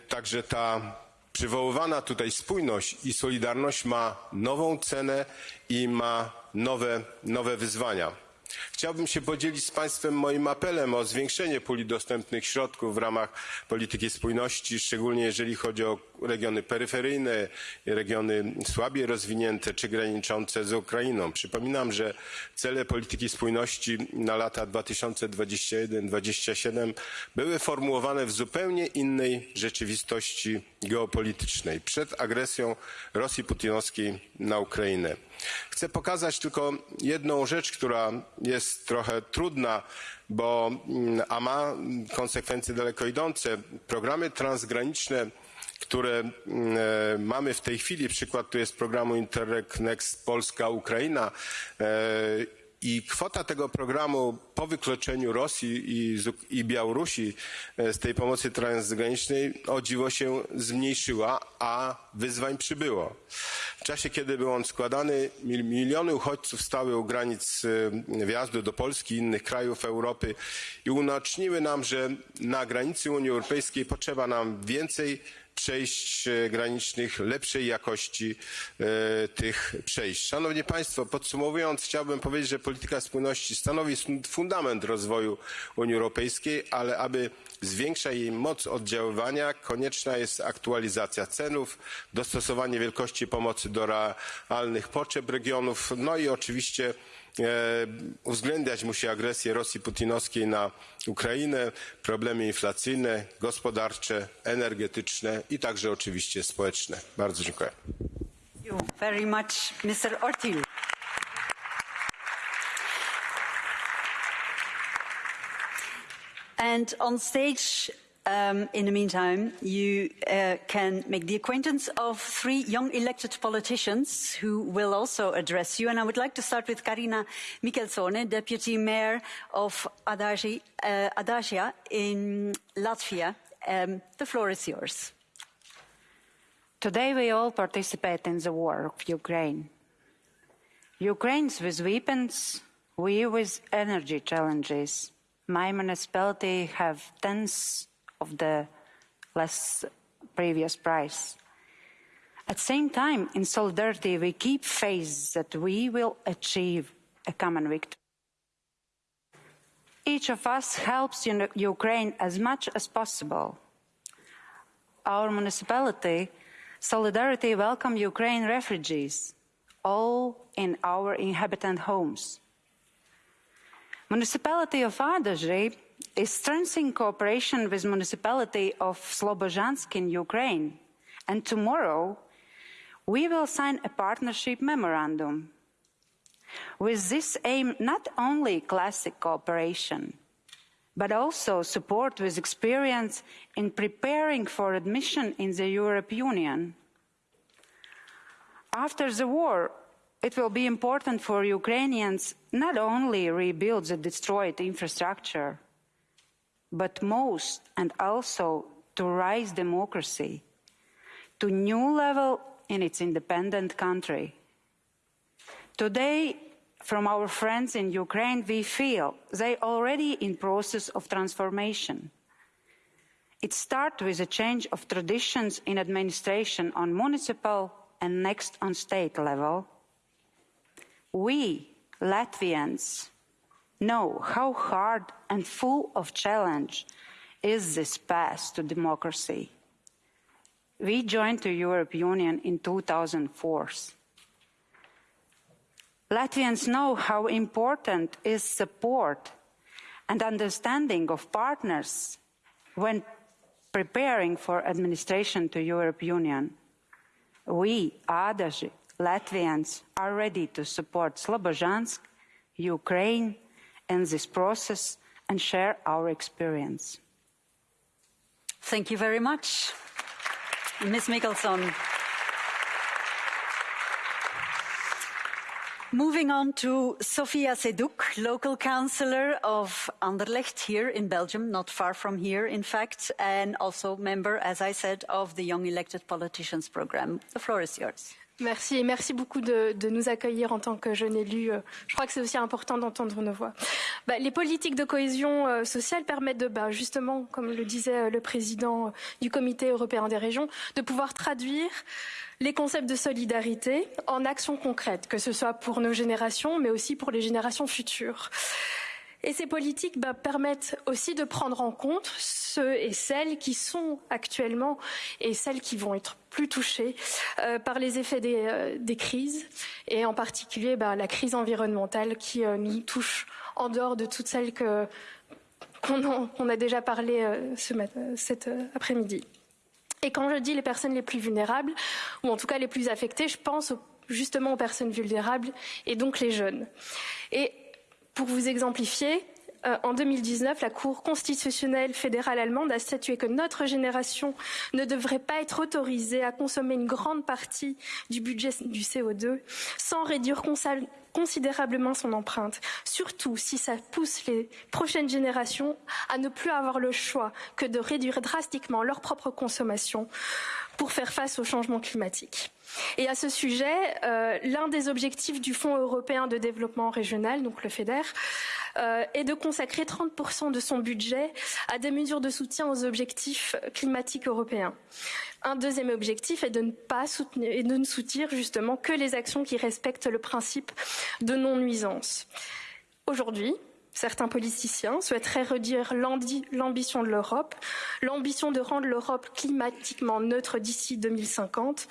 także ta przywoływana tutaj spójność i solidarność ma nową cenę i ma nowe, nowe wyzwania. Chciałbym się podzielić z Państwem moim apelem o zwiększenie puli dostępnych środków w ramach polityki spójności, szczególnie jeżeli chodzi o regiony peryferyjne, regiony słabiej rozwinięte czy graniczące z Ukrainą. Przypominam, że cele polityki spójności na lata 2021-2027 były formułowane w zupełnie innej rzeczywistości geopolitycznej przed agresją Rosji putinowskiej na Ukrainę. Chcę pokazać tylko jedną rzecz, która jest trochę trudna, bo, mm, a ma konsekwencje daleko idące. Programy transgraniczne które mm, e, mamy w tej chwili, przykład tu jest programu Interreg Next Polska-Ukraina e, i kwota tego programu po wykluczeniu Rosji i, Białorusi e, z tej pomocy transgranicznej o dziwo się zmniejszyła, a wyzwań przybyło. W czasie, kiedy był on składany, miliony uchodźców stały u granic e, wjazdu do Polski i innych krajów Europy i unaczniły nam, że na granicy Unii Europejskiej potrzeba nam więcej przejść e, granicznych, lepszej jakości e, tych przejść. Szanowni Państwo, podsumowując, chciałbym powiedzieć, że polityka spójności stanowi fundament rozwoju Unii Europejskiej, ale aby zwiększa jej moc oddziaływania, konieczna jest aktualizacja cenów, dostosowanie wielkości pomocy do realnych potrzeb regionów, no i oczywiście uwzględniać musi agresję Rosji putinowskiej na Ukrainę, problemy inflacyjne, gospodarcze, energetyczne i także oczywiście społeczne. Bardzo dziękuję. Thank you very much, Mr. Ortil. And on stage Um, in the meantime, you uh, can make the acquaintance of three young elected politicians who will also address you. And I would like to start with Karina Mikkelsone, Deputy Mayor of Adasia, uh, Adasia in Latvia. Um, the floor is yours. Today we all participate in the war of Ukraine. Ukrainians with weapons, we with energy challenges. My municipality have tens of the last previous price. At the same time, in solidarity, we keep faith that we will achieve a common victory. Each of us helps Ukraine as much as possible. Our municipality, Solidarity, welcome Ukraine refugees, all in our inhabitant homes. Municipality of Adaži is strengthening cooperation with municipality of Slobozhansk in Ukraine. And tomorrow, we will sign a partnership memorandum. With this aim, not only classic cooperation, but also support with experience in preparing for admission in the European Union. After the war, it will be important for Ukrainians not only rebuild the destroyed infrastructure, but most and also to raise democracy to new level in its independent country. Today, from our friends in Ukraine, we feel they are already in process of transformation. It starts with a change of traditions in administration on municipal and next on state level. We, Latvians, know how hard and full of challenge is this path to democracy. We joined the European Union in 2004. Latvians know how important is support and understanding of partners when preparing for administration to European Union. We, Ādaži, Latvians, are ready to support Slobozhansk, Ukraine, in this process and share our experience. Thank you very much. Ms. Mickelson. Moving on to Sofia Seduk, local councillor of Anderlecht here in Belgium, not far from here, in fact, and also member, as I said, of the Young Elected Politicians Programme. The floor is yours. Merci merci beaucoup de, nous accueillir en tant que jeunes élus. Je crois que c'est aussi important d'entendre nos voix. Bah, les politiques de cohésion euh, sociale permettent de, bah, justement, comme le disait euh, le président du Comité européen des régions, de pouvoir traduire les concepts de solidarité en actions concrètes, que ce soit pour nos générations, mais aussi pour les générations futures. Et ces politiques bah, permettent aussi de prendre en compte ceux et celles qui sont actuellement et celles qui vont être plus touchées euh, par les effets des, euh, des, crises et en particulier bah, la crise environnementale qui euh, nous touche en dehors de toutes celles qu'on qu a déjà parlé cet après-midi. Et quand je dis les personnes les plus vulnérables, ou en tout cas les plus affectées, je pense justement aux personnes vulnérables et donc les jeunes. Pour vous exemplifier, euh, en 2019, la Cour constitutionnelle fédérale allemande a statué que notre génération ne devrait pas être autorisée à consommer une grande partie du budget du CO2 sans réduire considérablement son empreinte, surtout si ça pousse les prochaines générations à ne plus avoir le choix que de réduire drastiquement leur propre consommation pour faire face au changement climatique. Et à ce sujet, euh, l'un des objectifs du Fonds européen de développement régional, donc le FEDER, euh, est de consacrer 30% de son budget à des mesures de soutien aux objectifs climatiques européens. Un deuxième objectif est de ne pas soutenir justement que les actions qui respectent le principe de non-nuisance. Aujourd'hui, Certains politiciens souhaiteraient redire l'ambition de l'Europe, l'ambition de rendre l'Europe climatiquement neutre d'ici 2050,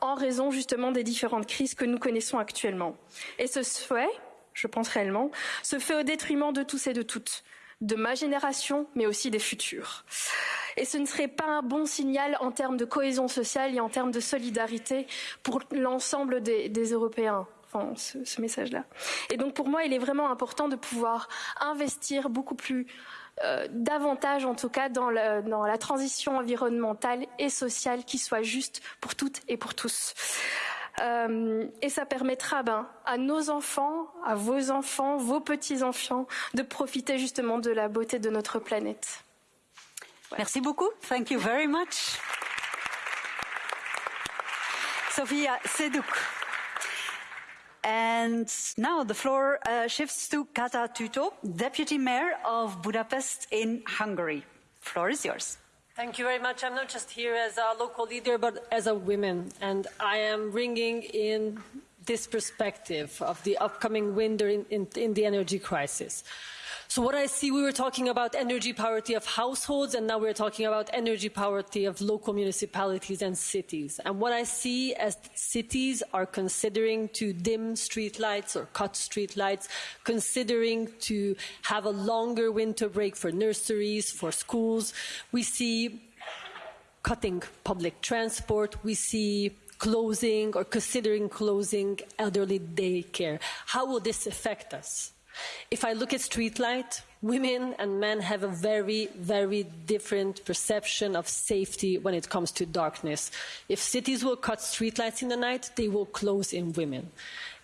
en raison justement des différentes crises que nous connaissons actuellement. Et ce souhait, je pense réellement, se fait au détriment de tous et de toutes, de ma génération, mais aussi des futurs. Et ce ne serait pas un bon signal en termes de cohésion sociale et en termes de solidarité pour l'ensemble des, Européens enfin, ce message-là. Et donc pour moi, il est vraiment important de pouvoir investir beaucoup plus euh, davantage en tout cas dans, la transition environnementale et sociale qui soit juste pour toutes et pour tous. Euh, et ça permettra ben, à nos enfants, à vos enfants, vos petits-enfants de profiter justement de la beauté de notre planète. Merci beaucoup. Thank you very much. Sofia Seduk. And now the floor uh, shifts to Kata Tüttő, Deputy Mayor of Budapest in Hungary. Floor is yours. Thank you very much. I'm not just here as a local leader, but as a woman. And I am bringing in this perspective of the upcoming winter in, in, in the energy crisis. So what I see, we were talking about energy poverty of households, and now we're talking about energy poverty of local municipalities and cities. And what I see as cities are considering to dim streetlights or cut streetlights, considering to have a longer winter break for nurseries, for schools. We see cutting public transport. We see closing or considering closing elderly daycare. How will this affect us? If I look at streetlight, women and men have a very, very different perception of safety when it comes to darkness. If cities will cut streetlights in the night, they will close in women.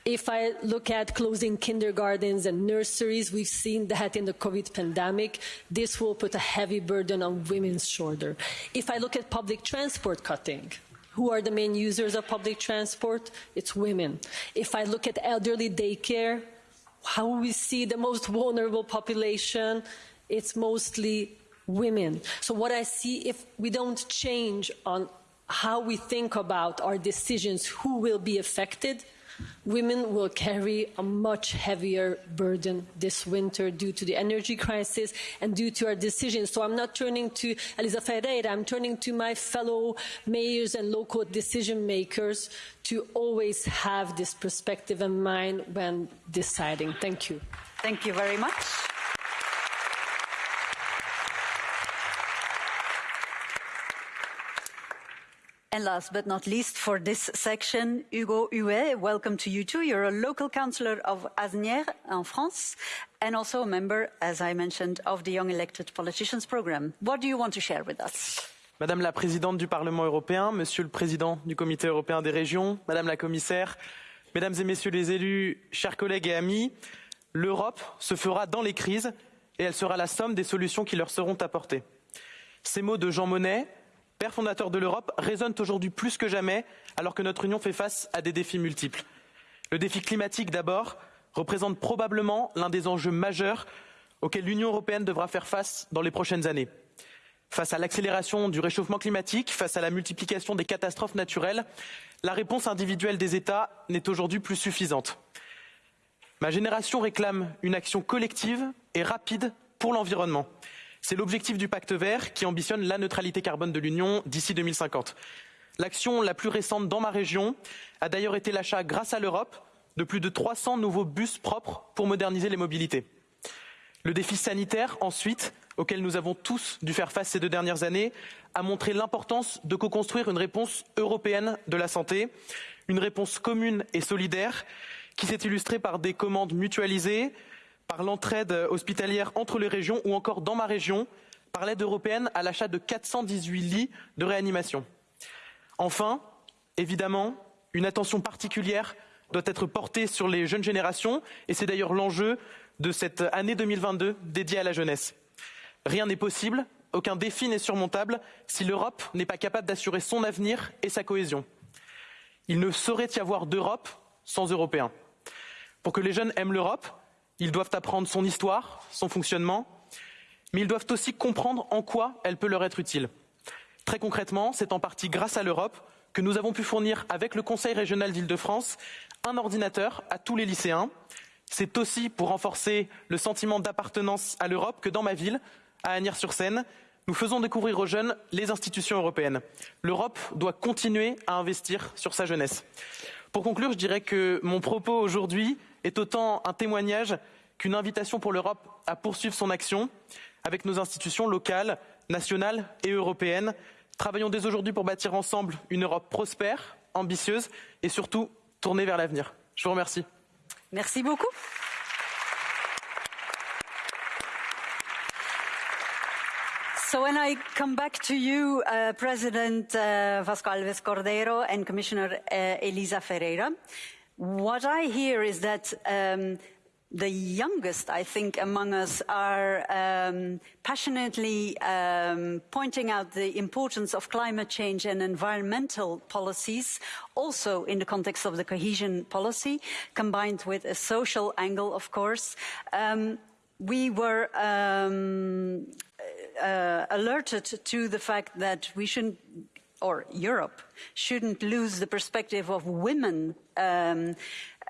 If I look at closing kindergartens and nurseries, we've seen that in the COVID pandemic. This will put a heavy burden on women's shoulder. If I look at public transport cutting, who are the main users of public transport? It's women. If I look at elderly daycare, how we see the most vulnerable population, it's mostly women. So what I see, if we don't change on how we think about our decisions, who will be affected, women will carry a much heavier burden this winter due to the energy crisis and due to our decisions. So I'm not turning to Elisa Ferreira, I'm turning to my fellow mayors and local decision makers to always have this perspective in mind when deciding. Thank you. Thank you very much. And last but not least for this section, Hugo Huet, welcome to you too. You're a local councillor of Asnières in France and also a member, as I mentioned, of the Young Elected Politicians Programme. What do you want to share with us? Madame la Présidente du Parlement européen, Monsieur le Président du Comité européen des régions, Madame la Commissaire, Mesdames et Messieurs les élus, chers collègues et amis, l'Europe se fera dans les crises et elle sera la somme des solutions qui leur seront apportées. Ces mots de Jean Monnet, père fondateur de l'Europe, résonnent aujourd'hui plus que jamais alors que notre Union fait face à des défis multiples. Le défi climatique d'abord représente probablement l'un des enjeux majeurs auxquels l'Union européenne devra faire face dans les prochaines années. Face à l'accélération du réchauffement climatique, face à la multiplication des catastrophes naturelles, la réponse individuelle des États n'est aujourd'hui plus suffisante. Ma génération réclame une action collective et rapide pour l'environnement. C'est l'objectif du pacte vert qui ambitionne la neutralité carbone de l'Union d'ici 2050. L'action la plus récente dans ma région a d'ailleurs été l'achat, grâce à l'Europe, de plus de 300 nouveaux bus propres pour moderniser les mobilités. Le défi sanitaire, ensuite, auquel nous avons tous dû faire face ces deux dernières années, a montré l'importance de co-construire une réponse européenne de la santé, une réponse commune et solidaire qui s'est illustrée par des commandes mutualisées, par l'entraide hospitalière entre les régions ou encore dans ma région, par l'aide européenne à l'achat de 418 lits de réanimation. Enfin, évidemment, une attention particulière doit être portée sur les jeunes générations et c'est d'ailleurs l'enjeu de cette année 2022 dédiée à la jeunesse. Rien n'est possible, aucun défi n'est surmontable si l'Europe n'est pas capable d'assurer son avenir et sa cohésion. Il ne saurait y avoir d'Europe sans Européens. Pour que les jeunes aiment l'Europe, ils doivent apprendre son histoire, son fonctionnement, mais ils doivent aussi comprendre en quoi elle peut leur être utile. Très concrètement, c'est en partie grâce à l'Europe que nous avons pu fournir avec le Conseil régional d'Île-de-France un ordinateur à tous les lycéens. C'est aussi pour renforcer le sentiment d'appartenance à l'Europe que dans ma ville, à Agnières-sur-Seine, nous faisons découvrir aux jeunes les institutions européennes. L'Europe doit continuer à investir sur sa jeunesse. Pour conclure, je dirais que mon propos aujourd'hui est autant un témoignage qu'une invitation pour l'Europe à poursuivre son action avec nos institutions locales, nationales et européennes. Travaillons dès aujourd'hui pour bâtir ensemble une Europe prospère, ambitieuse et surtout tournée vers l'avenir. Je vous remercie. Merci beaucoup. So when I come back to you, uh, President uh, Vasco Alves Cordero and Commissioner uh, Elisa Ferreira, what I hear is that um, the youngest, I think, among us are um, passionately um, pointing out the importance of climate change and environmental policies, also in the context of the cohesion policy, combined with a social angle, of course. Um, we were um, uh, alerted to the fact that we shouldn't or Europe shouldn't lose the perspective of women um,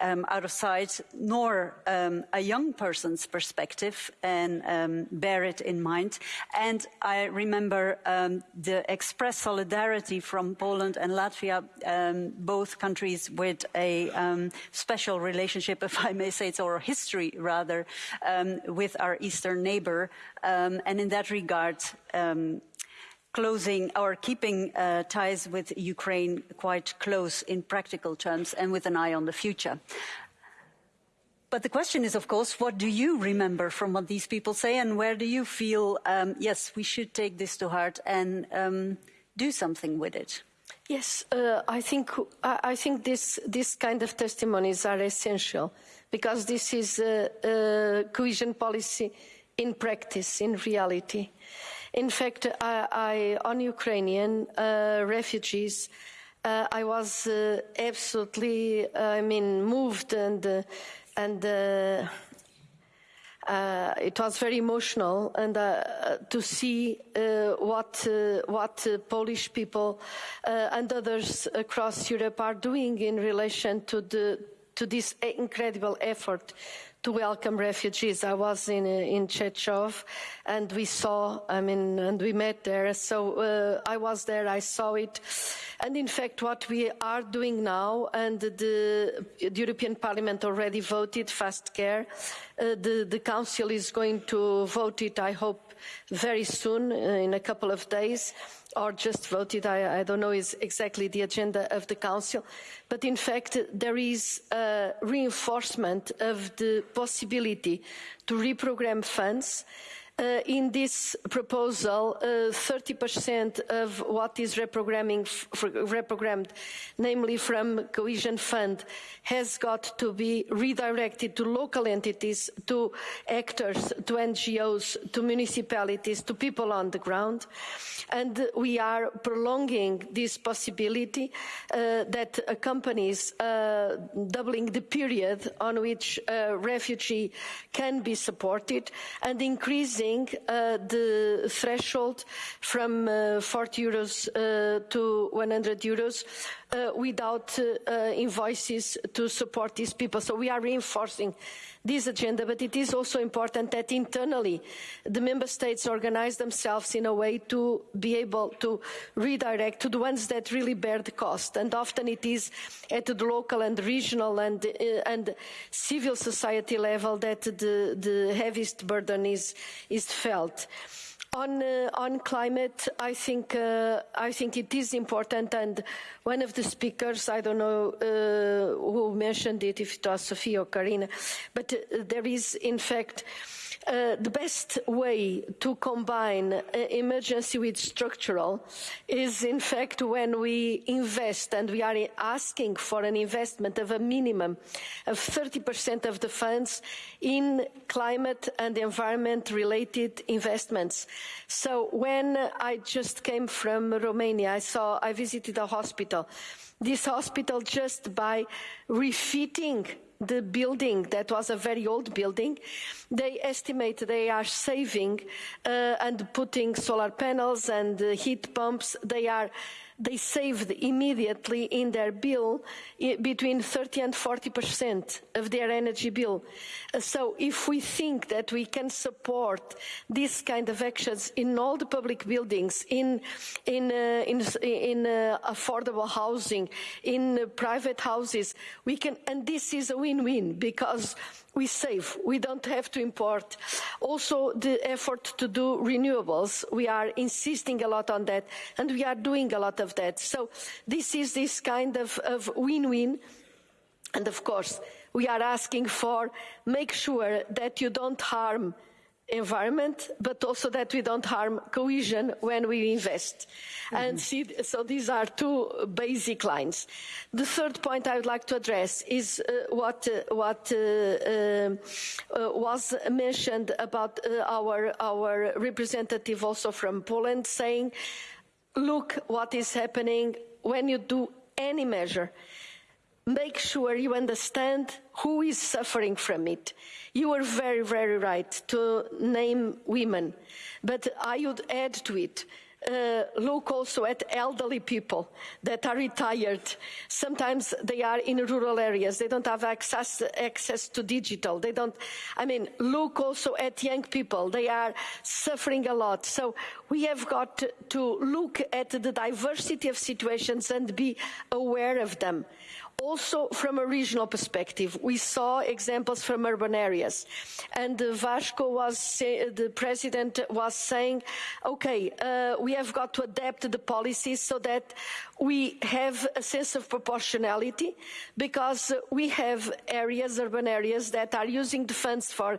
um, out of sight, nor um, a young person's perspective, and um, bear it in mind. And I remember um, the express solidarity from Poland and Latvia, um, both countries with a special relationship, if I may say so, or history rather, with our eastern neighbor. and in that regard, closing or keeping uh, ties with Ukraine quite close in practical terms and with an eye on the future. But the question is, of course, what do you remember from what these people say, and where do you feel, um, yes, we should take this to heart and um, do something with it? Yes, uh, I think I, think this this kind of testimonies are essential because this is uh, uh, cohesion policy in practice, in reality. In fact, I, I, on Ukrainian uh, refugees, uh, I was uh, absolutely, I mean, moved and and uh, uh, it was very emotional and uh, to see uh, what uh, what Polish people and others across Europe are doing in relation to the to this incredible effort to welcome refugees. I was in in Chechov, and we saw. I mean, and we met there. So uh, I was there. I saw it, and in fact, what we are doing now, and the, the European Parliament already voted FAST-CARE. Uh, the the Council is going to vote it. I hope very soon, uh, in a couple of days or just voted, I, I, don't know is exactly the agenda of the Council, but in fact there is a reinforcement of the possibility to reprogram funds uh, in this proposal, 30% uh, of what is reprogrammed, namely from cohesion fund, has got to be redirected to local entities, to actors, to NGOs, to municipalities, to people on the ground. And we are prolonging this possibility uh, that accompanies uh, doubling the period on which a refugee can be supported and increasing raising uh, the threshold from uh, 40 euros uh, to 100 euros without invoices to support these people. So we are reinforcing this agenda, but it is also important that internally the member states organize themselves in a way to be able to redirect to the ones that really bear the cost. And often it is at the local and regional and, uh, and civil society level that the, the heaviest burden is, is felt. On, uh, on climate, I think, uh, I think it is important, and one of the speakers, I don't know uh, who mentioned it, if it was Sophie or Karina, but uh, there is, in fact, uh, the best way to combine uh, emergency with structural is in fact when we invest and we are asking for an investment of a minimum of 30% of the funds in climate and environment related investments. So when I just came from Romania, I saw, I visited a hospital. This hospital just by refitting the building that was a very old building, they estimate they are saving uh, and putting solar panels and uh, heat pumps. They are they saved immediately in their bill between 30 and 40 percent of their energy bill. Uh, so if we think that we can support these kind of actions in all the public buildings, in, in, uh, in, in uh, affordable housing, in uh, private houses, we can, and this is a win-win because we save. We don't have to import. Also, the effort to do renewables, we are insisting a lot on that, and we are doing a lot of that. So this is this kind of win-win. And of course, we are asking for make sure that you don't harm environment, but also that we don't harm cohesion when we invest. Mm -hmm. And see, so these are two basic lines. The third point I would like to address is uh, what, uh, what uh, uh, uh was mentioned about uh, our, our representative also from Poland saying, look what is happening when you do any measure make sure you understand who is suffering from it. You are very, very right to name women, but I would add to it uh, look also at elderly people that are retired. Sometimes they are in rural areas. They don't have access, access to digital. They don't, I mean, look also at young people. They are suffering a lot. So we have got to look at the diversity of situations and be aware of them. Also, from a regional perspective, we saw examples from urban areas. And uh, Vasco was, say, the president was saying, okay, uh, we have got to adapt the policies so that we have a sense of proportionality because we have areas, urban areas, that are using the funds for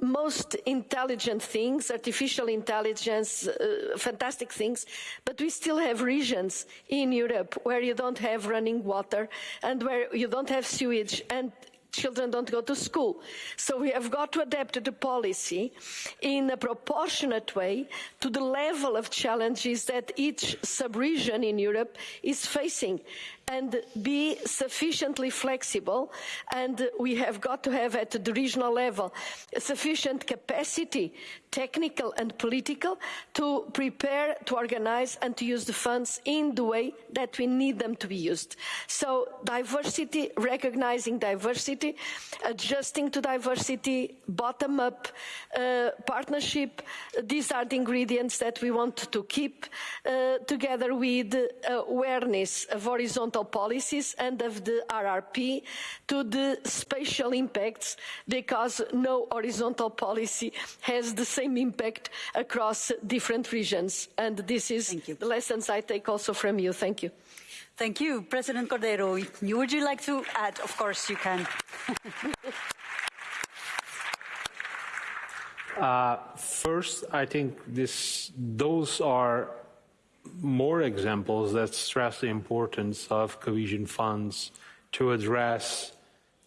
most intelligent things, artificial intelligence, uh, fantastic things, but we still have regions in Europe where you don't have running water and where you don't have sewage and children don't go to school. So we have got to adapt the policy in a proportionate way to the level of challenges that each sub-region in Europe is facing and be sufficiently flexible and we have got to have at the regional level sufficient capacity technical and political to prepare to organize and to use the funds in the way that we need them to be used. So diversity recognizing diversity adjusting to diversity bottom up uh, partnership these are the ingredients that we want to keep uh, together with uh, awareness of horizontal policies and of the RRP to the spatial impacts because no horizontal policy has the same impact across different regions. And this is the lessons I take also from you. Thank you. Thank you. President Cordeiro, would you like to add? Of course you can. uh, first, I think this, those are more examples that stress the importance of cohesion funds to address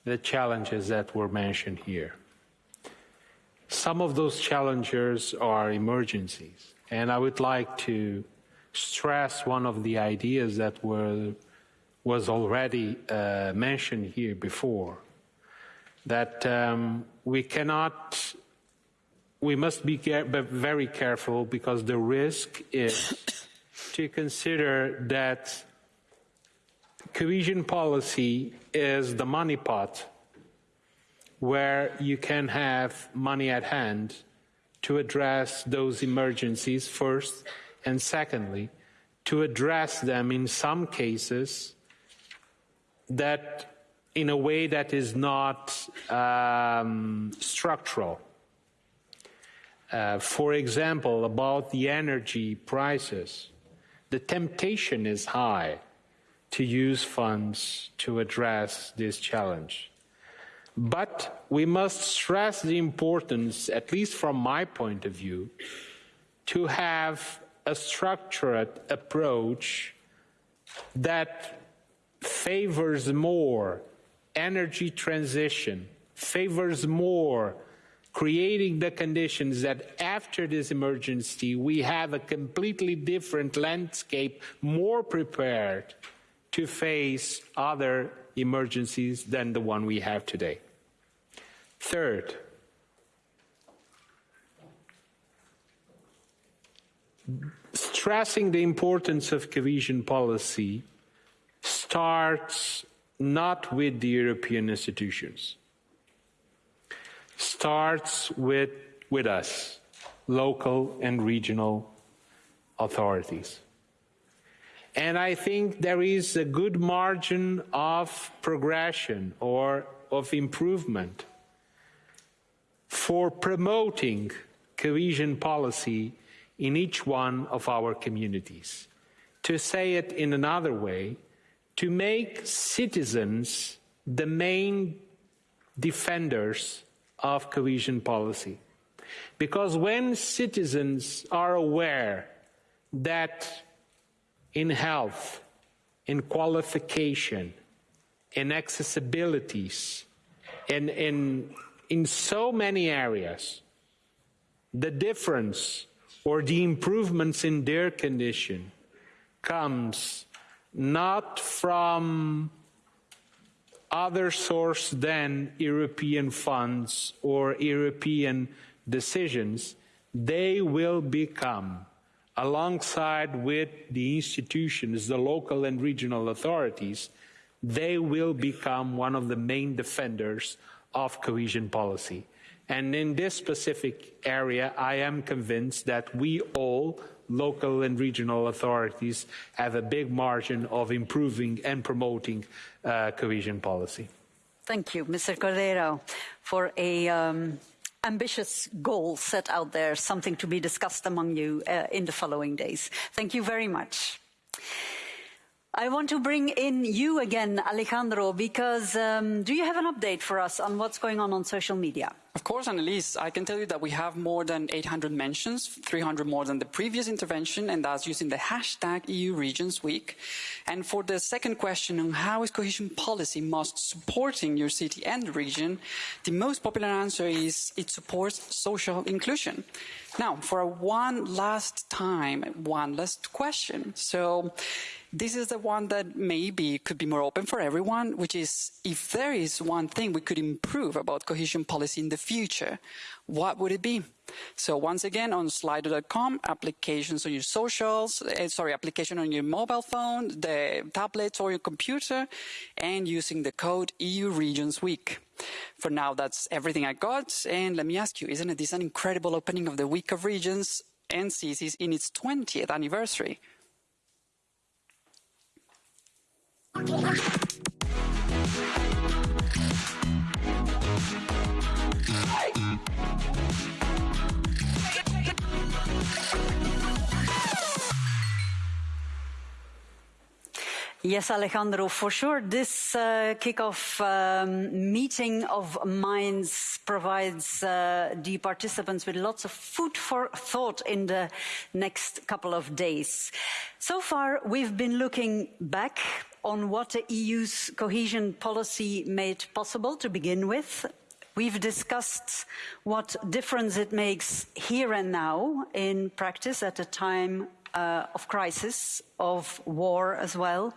the challenges that were mentioned here. Some of those challenges are emergencies, and I would like to stress one of the ideas that were, was already uh, mentioned here before, that um, we cannot, we must be care very careful because the risk is to consider that cohesion policy is the money pot where you can have money at hand to address those emergencies first and secondly to address them in some cases that in a way that is not um, structural. Uh, for example, about the energy prices the temptation is high to use funds to address this challenge. But we must stress the importance, at least from my point of view, to have a structured approach that favors more energy transition, favors more creating the conditions that after this emergency we have a completely different landscape, more prepared to face other emergencies than the one we have today. Third, stressing the importance of cohesion policy starts not with the European institutions starts with, with us, local and regional authorities. And I think there is a good margin of progression or of improvement for promoting cohesion policy in each one of our communities. To say it in another way, to make citizens the main defenders of cohesion policy. Because when citizens are aware that in health, in qualification, in accessibilities, in, in, in so many areas, the difference or the improvements in their condition comes not from other source than European funds or European decisions, they will become, alongside with the institutions, the local and regional authorities, they will become one of the main defenders of cohesion policy. And in this specific area, I am convinced that we all, local and regional authorities have a big margin of improving and promoting uh, cohesion policy. Thank you, Mr. Cordeiro, for a um, ambitious goal set out there, something to be discussed among you uh, in the following days. Thank you very much. I want to bring in you again, Alejandro, because um, do you have an update for us on what's going on on social media? Of course, Annelise, I can tell you that we have more than 800 mentions, 300 more than the previous intervention, and that's using the hashtag EU Regions Week. And for the second question on how is cohesion policy most supporting your city and region, the most popular answer is it supports social inclusion. Now, for one last time, one last question. So, this is the one that maybe could be more open for everyone, which is if there is one thing we could improve about cohesion policy in the future, what would it be? So once again, on slido.com, applications on your socials, uh, sorry, application on your mobile phone, the tablets or your computer, and using the code EU Regions Week. For now, that's everything I got. And let me ask you, isn't it this an incredible opening of the Week of Regions and Cities in its 20th anniversary? Yes, Alejandro, for sure. This uh, kickoff um, meeting of minds provides uh, the participants with lots of food for thought in the next couple of days. So far, we've been looking back on what the EU's cohesion policy made possible to begin with. We've discussed what difference it makes here and now in practice at a time uh, of crisis, of war as well.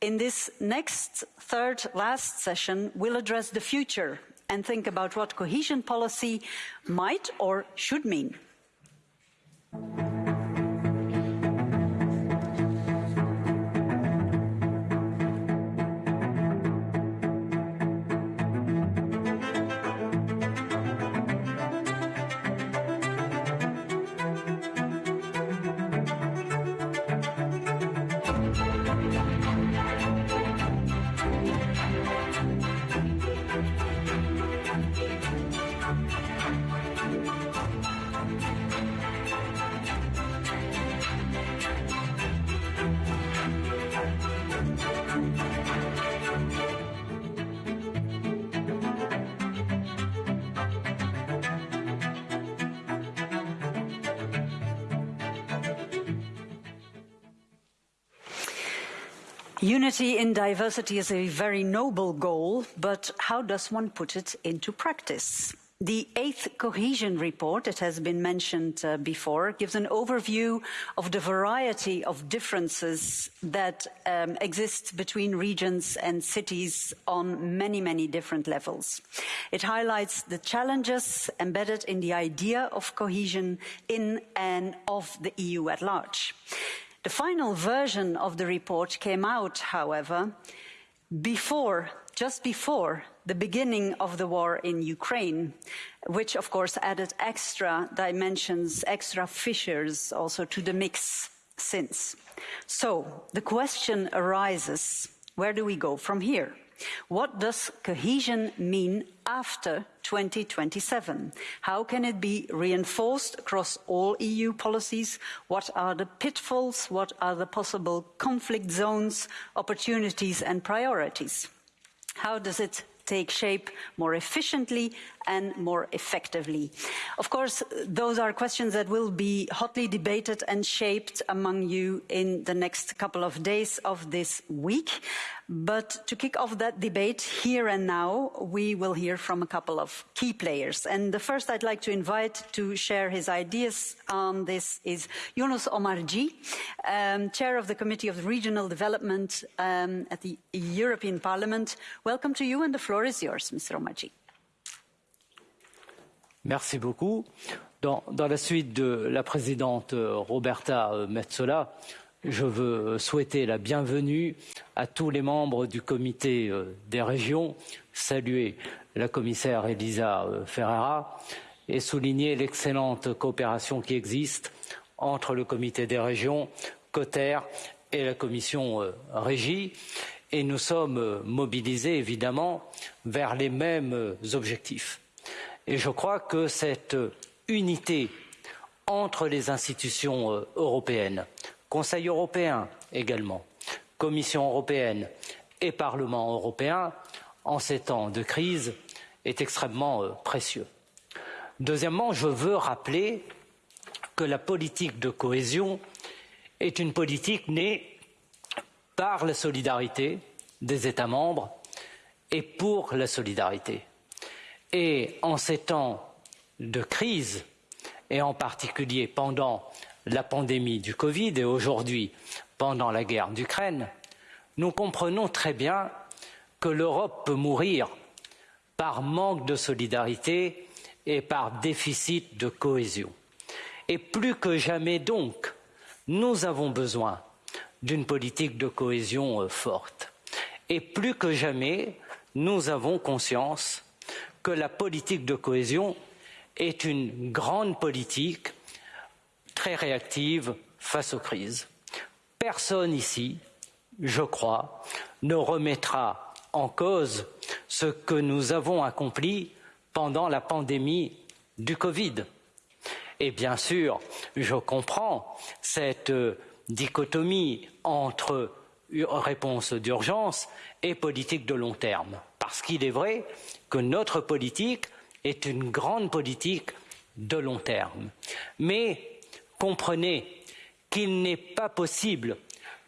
In this next third last session, we'll address the future and think about what cohesion policy might or should mean. Unity in diversity is a very noble goal, but how does one put it into practice? The eighth cohesion report, it has been mentioned uh, before, gives an overview of the variety of differences that um, exist between regions and cities on many, many different levels. It highlights the challenges embedded in the idea of cohesion in and of the EU at large. The final version of the report came out, however, before, just before the beginning of the war in Ukraine, which of course added extra dimensions, extra fissures also to the mix since. So the question arises, where do we go from here? What does cohesion mean after 2027? How can it be reinforced across all EU policies? What are the pitfalls? What are the possible conflict zones, opportunities and priorities? How does it take shape more efficiently and more effectively. Of course, those are questions that will be hotly debated and shaped among you in the next couple of days of this week. But to kick off that debate here and now, we will hear from a couple of key players. And the first I'd like to invite to share his ideas on this is Younous Omarjee, um, Chair of the Committee of Regional Development um, at the European Parliament. Welcome to you, and the floor is yours, Mr. Omarjee. Merci beaucoup. Dans, dans, la suite de la présidente Roberta Metsola, je veux souhaiter la bienvenue à tous les membres du comité des régions, saluer la commissaire Elisa Ferreira et souligner l'excellente coopération qui existe entre le comité des régions, Coter et la commission euh, régie. Et nous sommes euh, mobilisés évidemment vers les mêmes euh, objectifs. Je crois que cette unité entre les institutions européennes, Conseil européen également, Commission européenne et Parlement européen, en ces temps de crise, est extrêmement précieux. Deuxièmement, je veux rappeler que la politique de cohésion est une politique née par la solidarité des États membres et pour la solidarité. Et en ces temps de crise, et en particulier pendant la pandémie du Covid et aujourd'hui pendant la guerre d'Ukraine, nous comprenons très bien que l'Europe peut mourir par manque de solidarité et par déficit de cohésion. Et plus que jamais donc, nous avons besoin d'une politique de cohésion euh, forte. Et plus que jamais, nous avons conscience que la politique de cohésion est une grande politique très réactive face aux crises. Personne ici, je crois, ne remettra en cause ce que nous avons accompli pendant la pandémie du Covid. Et bien sûr, je comprends cette dichotomie entre réponse d'urgence et politique de long terme. Parce qu'il est vrai que notre politique est une grande politique de long terme. Mais comprenez qu'il n'est pas possible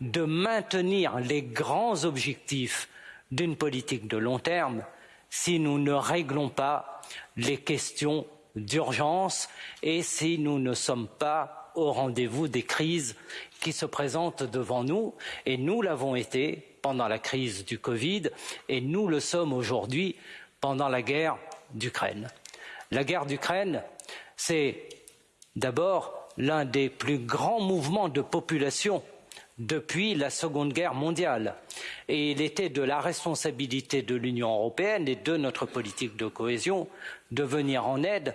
de maintenir les grands objectifs d'une politique de long terme si nous ne réglons pas les questions d'urgence et si nous ne sommes pas au rendez-vous des crises qui se présentent devant nous. Et nous l'avons été pendant la crise du Covid et nous le sommes aujourd'hui pendant la guerre d'Ukraine. La guerre d'Ukraine, c'est d'abord l'un des plus grands mouvements de population depuis la Seconde Guerre mondiale. Et il était de la responsabilité de l'Union européenne et de notre politique de cohésion de venir en aide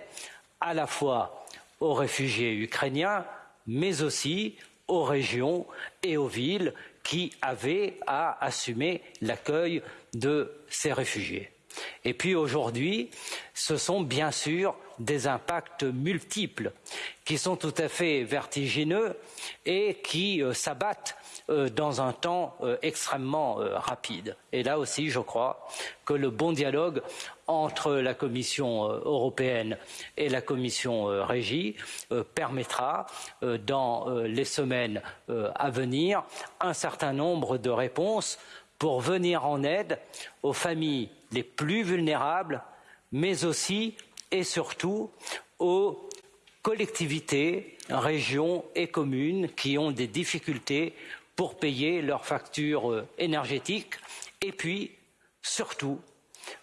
à la fois aux réfugiés ukrainiens, mais aussi aux régions et aux villes qui avaient à assumer l'accueil de ces réfugiés. Et puis aujourd'hui, ce sont bien sûr des impacts multiples qui sont tout à fait vertigineux et qui euh, s'abattent euh, dans un temps euh, extrêmement rapide. Et là aussi, je crois que le bon dialogue entre la Commission européenne et la Commission régie permettra, dans les semaines à venir, un certain nombre de réponses pour venir en aide aux familles les plus vulnérables, mais aussi et surtout aux collectivités, régions et communes qui ont des difficultés pour payer leurs factures euh, énergétiques et puis surtout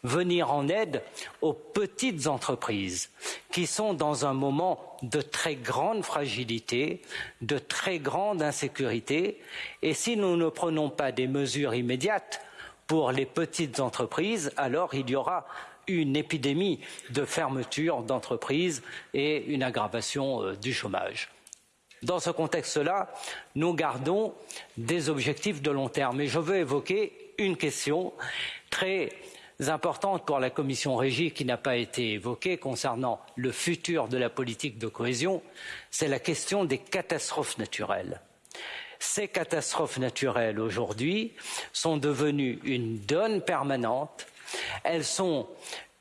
venir en aide aux petites entreprises qui sont dans un moment de très grande fragilité, de très grande insécurité et si nous ne prenons pas des mesures immédiates pour les petites entreprises, alors il y aura une épidémie de fermeture d'entreprises et une aggravation euh, du chômage. Dans ce contexte-là, nous gardons des objectifs de long terme. Et je veux évoquer une question très importante pour la commission régie qui n'a pas été évoquée concernant le futur de la politique de cohésion, c'est la question des catastrophes naturelles. Ces catastrophes naturelles aujourd'hui sont devenues une donne permanente elles sont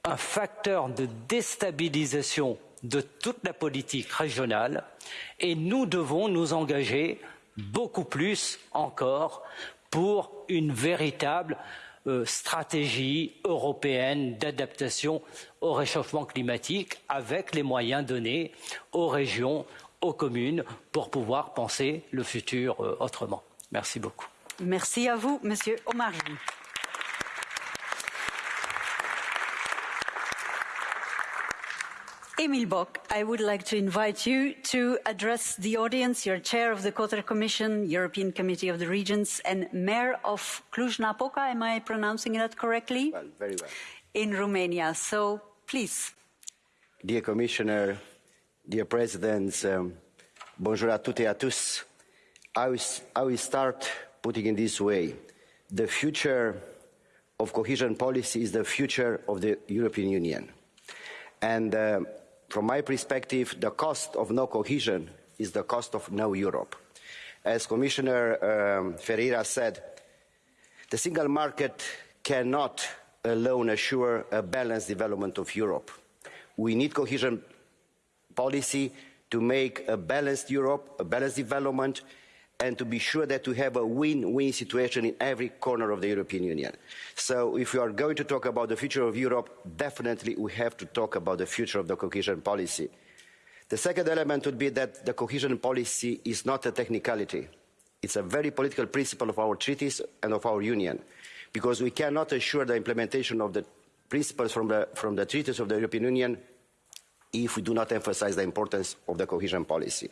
un facteur de déstabilisation de toute la politique régionale et nous devons nous engager beaucoup plus encore pour une véritable euh, stratégie européenne d'adaptation au réchauffement climatique avec les moyens donnés aux régions, aux communes pour pouvoir penser le futur euh, autrement. Merci beaucoup. Merci à vous, Monsieur Omari. Emil Boc, I would like to invite you to address the audience. You're chair of the COTER Commission, European Committee of the Regions, and mayor of Cluj-Napoca. Am I pronouncing that correctly? Well, very well. In Romania. So, please. Dear Commissioner, dear Presidents, um, Bonjour à toutes et à tous. I will, I will start putting in this way. The future of cohesion policy is the future of the European Union. And uh, from my perspective, the cost of no cohesion is the cost of no Europe. As Commissioner um, Ferreira said, the single market cannot alone assure a balanced development of Europe. We need cohesion policy to make a balanced Europe, a balanced development, and to be sure that we have a win-win situation in every corner of the European Union. So if we are going to talk about the future of Europe, definitely we have to talk about the future of the cohesion policy. The second element would be that the cohesion policy is not a technicality. It's a very political principle of our treaties and of our union, because we cannot assure the implementation of the principles from the, from the treaties of the European Union if we do not emphasize the importance of the cohesion policy.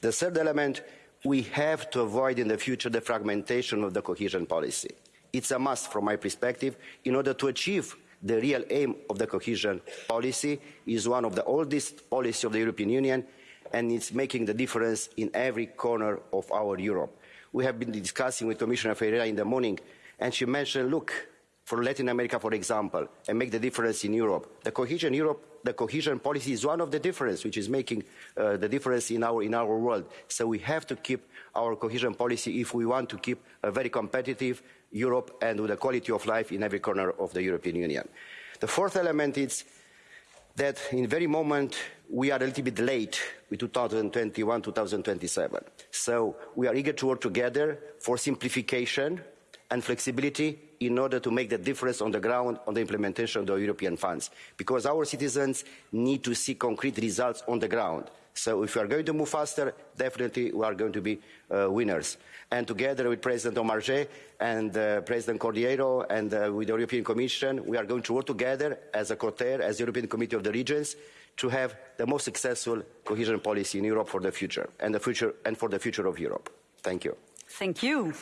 The third element, we have to avoid in the future the fragmentation of the cohesion policy. It's a must from my perspective in order to achieve the real aim of the cohesion policy is one of the oldest policies of the European Union and it's making the difference in every corner of our Europe. We have been discussing with Commissioner Ferreira in the morning and she mentioned, look, for Latin America, for example, and make the difference in Europe. The cohesion Europe, the cohesion policy is one of the difference which is making uh, the difference in our in our world. So we have to keep our cohesion policy if we want to keep a very competitive Europe and with a quality of life in every corner of the European Union. The fourth element is that in very moment we are a little bit late with 2021-2027. So we are eager to work together for simplification and flexibility in order to make the difference on the ground on the implementation of the European funds. Because our citizens need to see concrete results on the ground. So if we are going to move faster, definitely we are going to be uh, winners. And together with President Omarjee and uh, President Cordeiro and uh, with the European Commission, we are going to work together as a COTER, as the European Committee of the Regions, to have the most successful cohesion policy in Europe for the future and, the future, and for the future of Europe. Thank you. Thank you.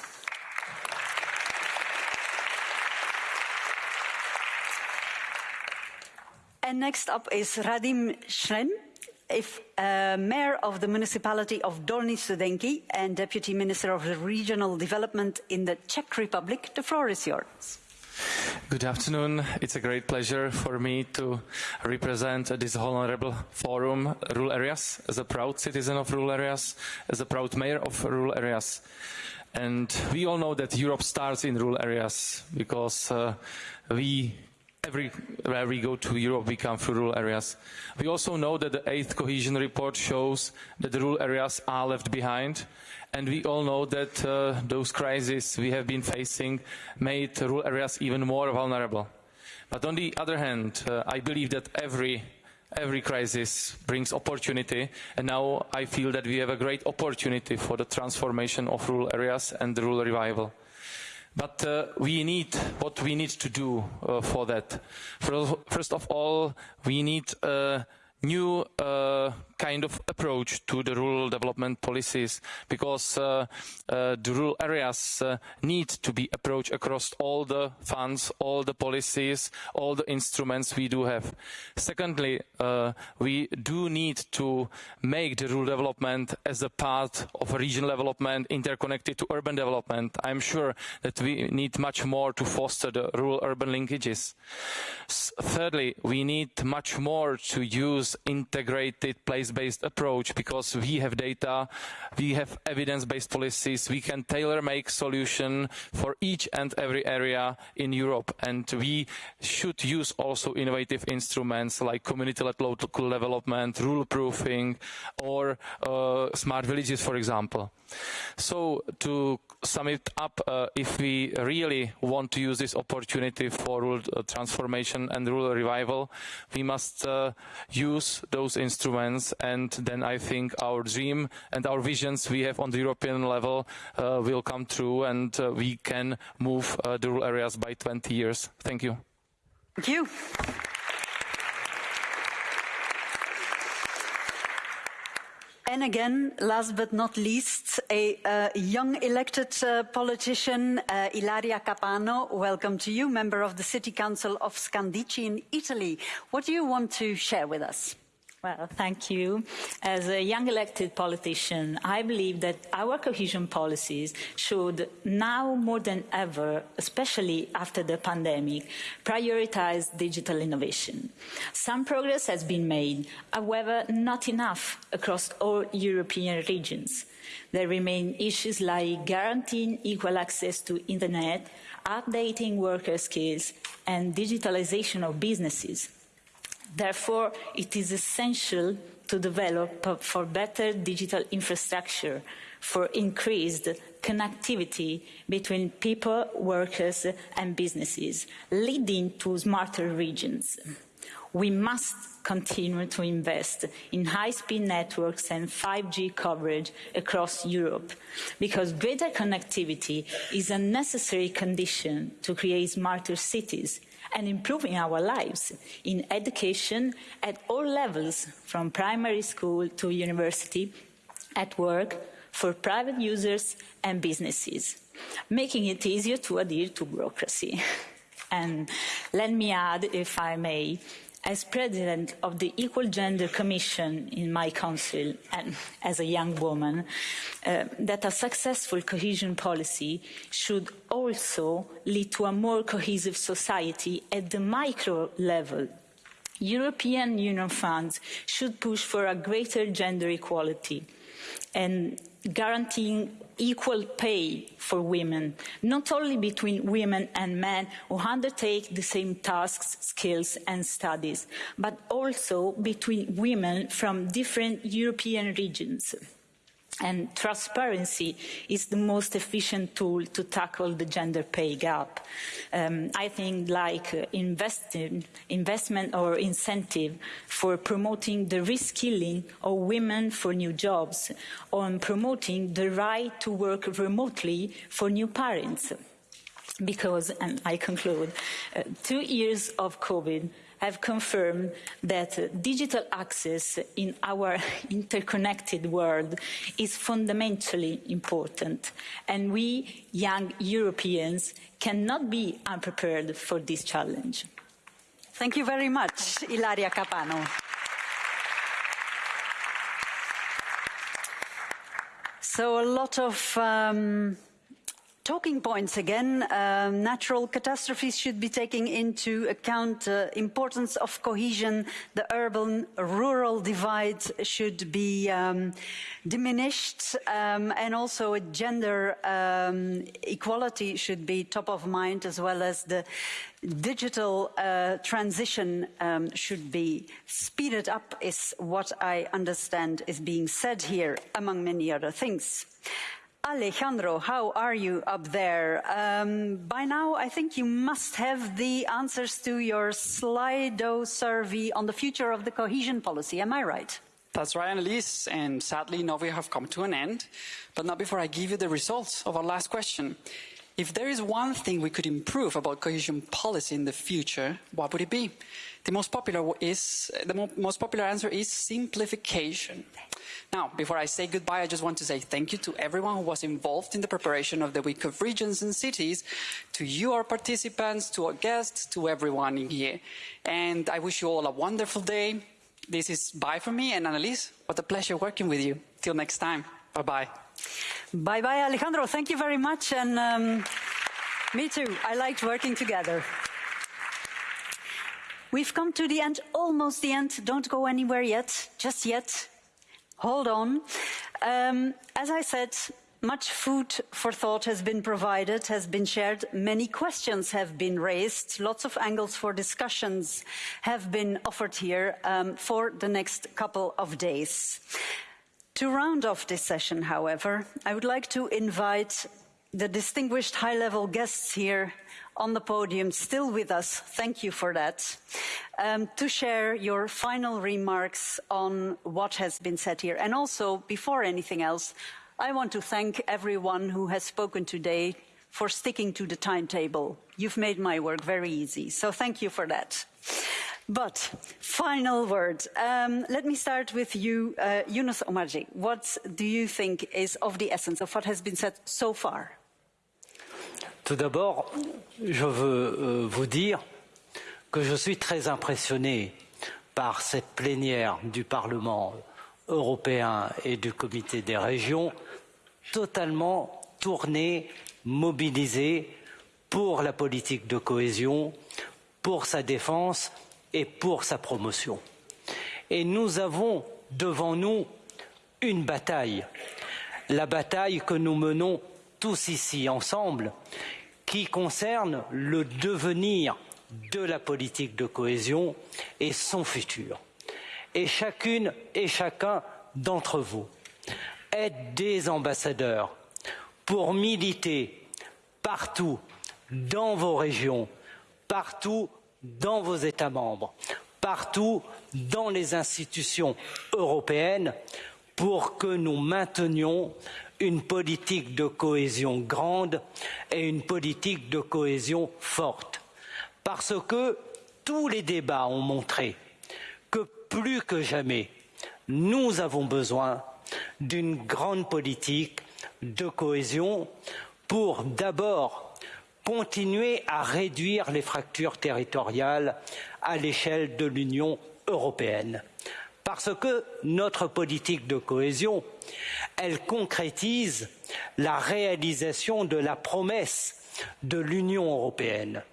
And next up is Radim Sršeň, if, uh, Mayor of the Municipality of Dolní Studenky and Deputy Minister of Regional Development in the Czech Republic. The floor is yours. Good afternoon. It's a great pleasure for me to represent this honorable forum, rural areas, as a proud citizen of rural areas, as a proud mayor of rural areas. And we all know that Europe starts in rural areas because uh, we everywhere we go to Europe, we come through rural areas. We also know that the eighth cohesion report shows that the rural areas are left behind. And we all know that uh, those crises we have been facing made rural areas even more vulnerable. But on the other hand, uh, I believe that every every crisis brings opportunity and now I feel that we have a great opportunity for the transformation of rural areas and the rural revival. But uh, we need what we need to do uh, for that. First of all, we need a new uh, kind of approach to the rural development policies because uh, uh, the rural areas uh, need to be approached across all the funds, all the policies, all the instruments we do have. Secondly, uh, we do need to make the rural development as a part of regional development interconnected to urban development. I'm sure that we need much more to foster the rural-urban linkages. S thirdly, we need much more to use integrated place based approach because we have data, we have evidence-based policies, we can tailor-make solution for each and every area in Europe and we should use also innovative instruments like community-led local development, rural proofing or uh, smart villages for example. So to sum it up, uh, if we really want to use this opportunity for rural uh, transformation and rural revival, we must uh, use those instruments and then I think our dream and our visions we have on the European level uh, will come true and uh, we can move uh, the rural areas by 20 years. Thank you. Thank you. And again, last but not least, a uh, young elected uh, politician, uh, Ilaria Capano. Welcome to you, member of the City Council of Scandicci in Italy. What do you want to share with us? Well, thank you. As a young elected politician, I believe that our cohesion policies should now more than ever, especially after the pandemic, prioritize digital innovation. Some progress has been made, however, not enough across all European regions. There remain issues like guaranteeing equal access to internet, updating worker skills, and digitalization of businesses. Therefore, it is essential to develop for better digital infrastructure, for increased connectivity between people, workers and businesses, leading to smarter regions. We must continue to invest in high-speed networks and 5G coverage across Europe, because greater connectivity is a necessary condition to create smarter cities and improving our lives in education at all levels, from primary school to university, at work, for private users and businesses, making it easier to adhere to bureaucracy. and let me add, if I may, as president of the Equal Gender Commission in my council and as a young woman, uh, that a successful cohesion policy should also lead to a more cohesive society at the micro level. European Union funds should push for a greater gender equality and guaranteeing equal pay for women, not only between women and men who undertake the same tasks, skills and studies, but also between women from different European regions and transparency is the most efficient tool to tackle the gender pay gap. Um, I think like uh, investment or incentive for promoting the reskilling of women for new jobs, on promoting the right to work remotely for new parents. Because, and I conclude, uh, two years of COVID have confirmed that digital access in our interconnected world is fundamentally important. And we, young Europeans, cannot be unprepared for this challenge. Thank you very much, Ilaria Capano. So a lot of um, talking points again. Um, natural catastrophes should be taken into account. The uh, importance of cohesion, the urban-rural divide should be um, diminished, um, and also gender um, equality should be top of mind, as well as the digital uh, transition um, should be speeded up, is what I understand is being said here, among many other things. Alejandro, how are you up there? Um, by now, I think you must have the answers to your Slido survey on the future of the cohesion policy. Am I right? That's right, Annelies, and sadly, now we have come to an end. But not before I give you the results of our last question. If there is one thing we could improve about cohesion policy in the future, what would it be? The most popular is the mo most popular answer is simplification. Now, before I say goodbye, I just want to say thank you to everyone who was involved in the preparation of the Week of Regions and Cities, to you, our participants, to our guests, to everyone in here. And I wish you all a wonderful day. This is bye from me and Annelies. What a pleasure working with you. Till next time. Bye-bye. Bye-bye, Alejandro. Thank you very much. And um, me too. I liked working together. We've come to the end, almost the end. Don't go anywhere yet, just yet. Hold on. Um, as I said, much food for thought has been provided, has been shared. Many questions have been raised. Lots of angles for discussions have been offered here um, for the next couple of days. To round off this session, however, I would like to invite the distinguished high-level guests here on the podium, still with us, thank you for that, um, to share your final remarks on what has been said here. And also, before anything else, I want to thank everyone who has spoken today for sticking to the timetable. You've made my work very easy, so thank you for that. But final word. Um, let me start with you, uh, Younous Omarjee. What do you think is of the essence of what has been said so far? Tout d'abord, je veux euh, vous dire que je suis très impressionné par cette plénière du Parlement européen et du Comité des régions, totalement tournée, mobilisée pour la politique de cohésion, pour sa défense et pour sa promotion. Et nous avons devant nous une bataille, la bataille que nous menons tous ici ensemble, qui concerne le devenir de la politique de cohésion et son futur. Et chacune et chacun d'entre vous êtes des ambassadeurs pour militer partout dans vos régions, partout dans vos États membres, partout dans les institutions européennes pour que nous maintenions une politique de cohésion grande et une politique de cohésion forte. Parce que tous les débats ont montré que plus que jamais, nous avons besoin d'une grande politique de cohésion pour d'abord continuer à réduire les fractures territoriales à l'échelle de l'Union européenne. Parce que notre politique de cohésion, concrétise la réalisation de la promesse de l'Union européenne.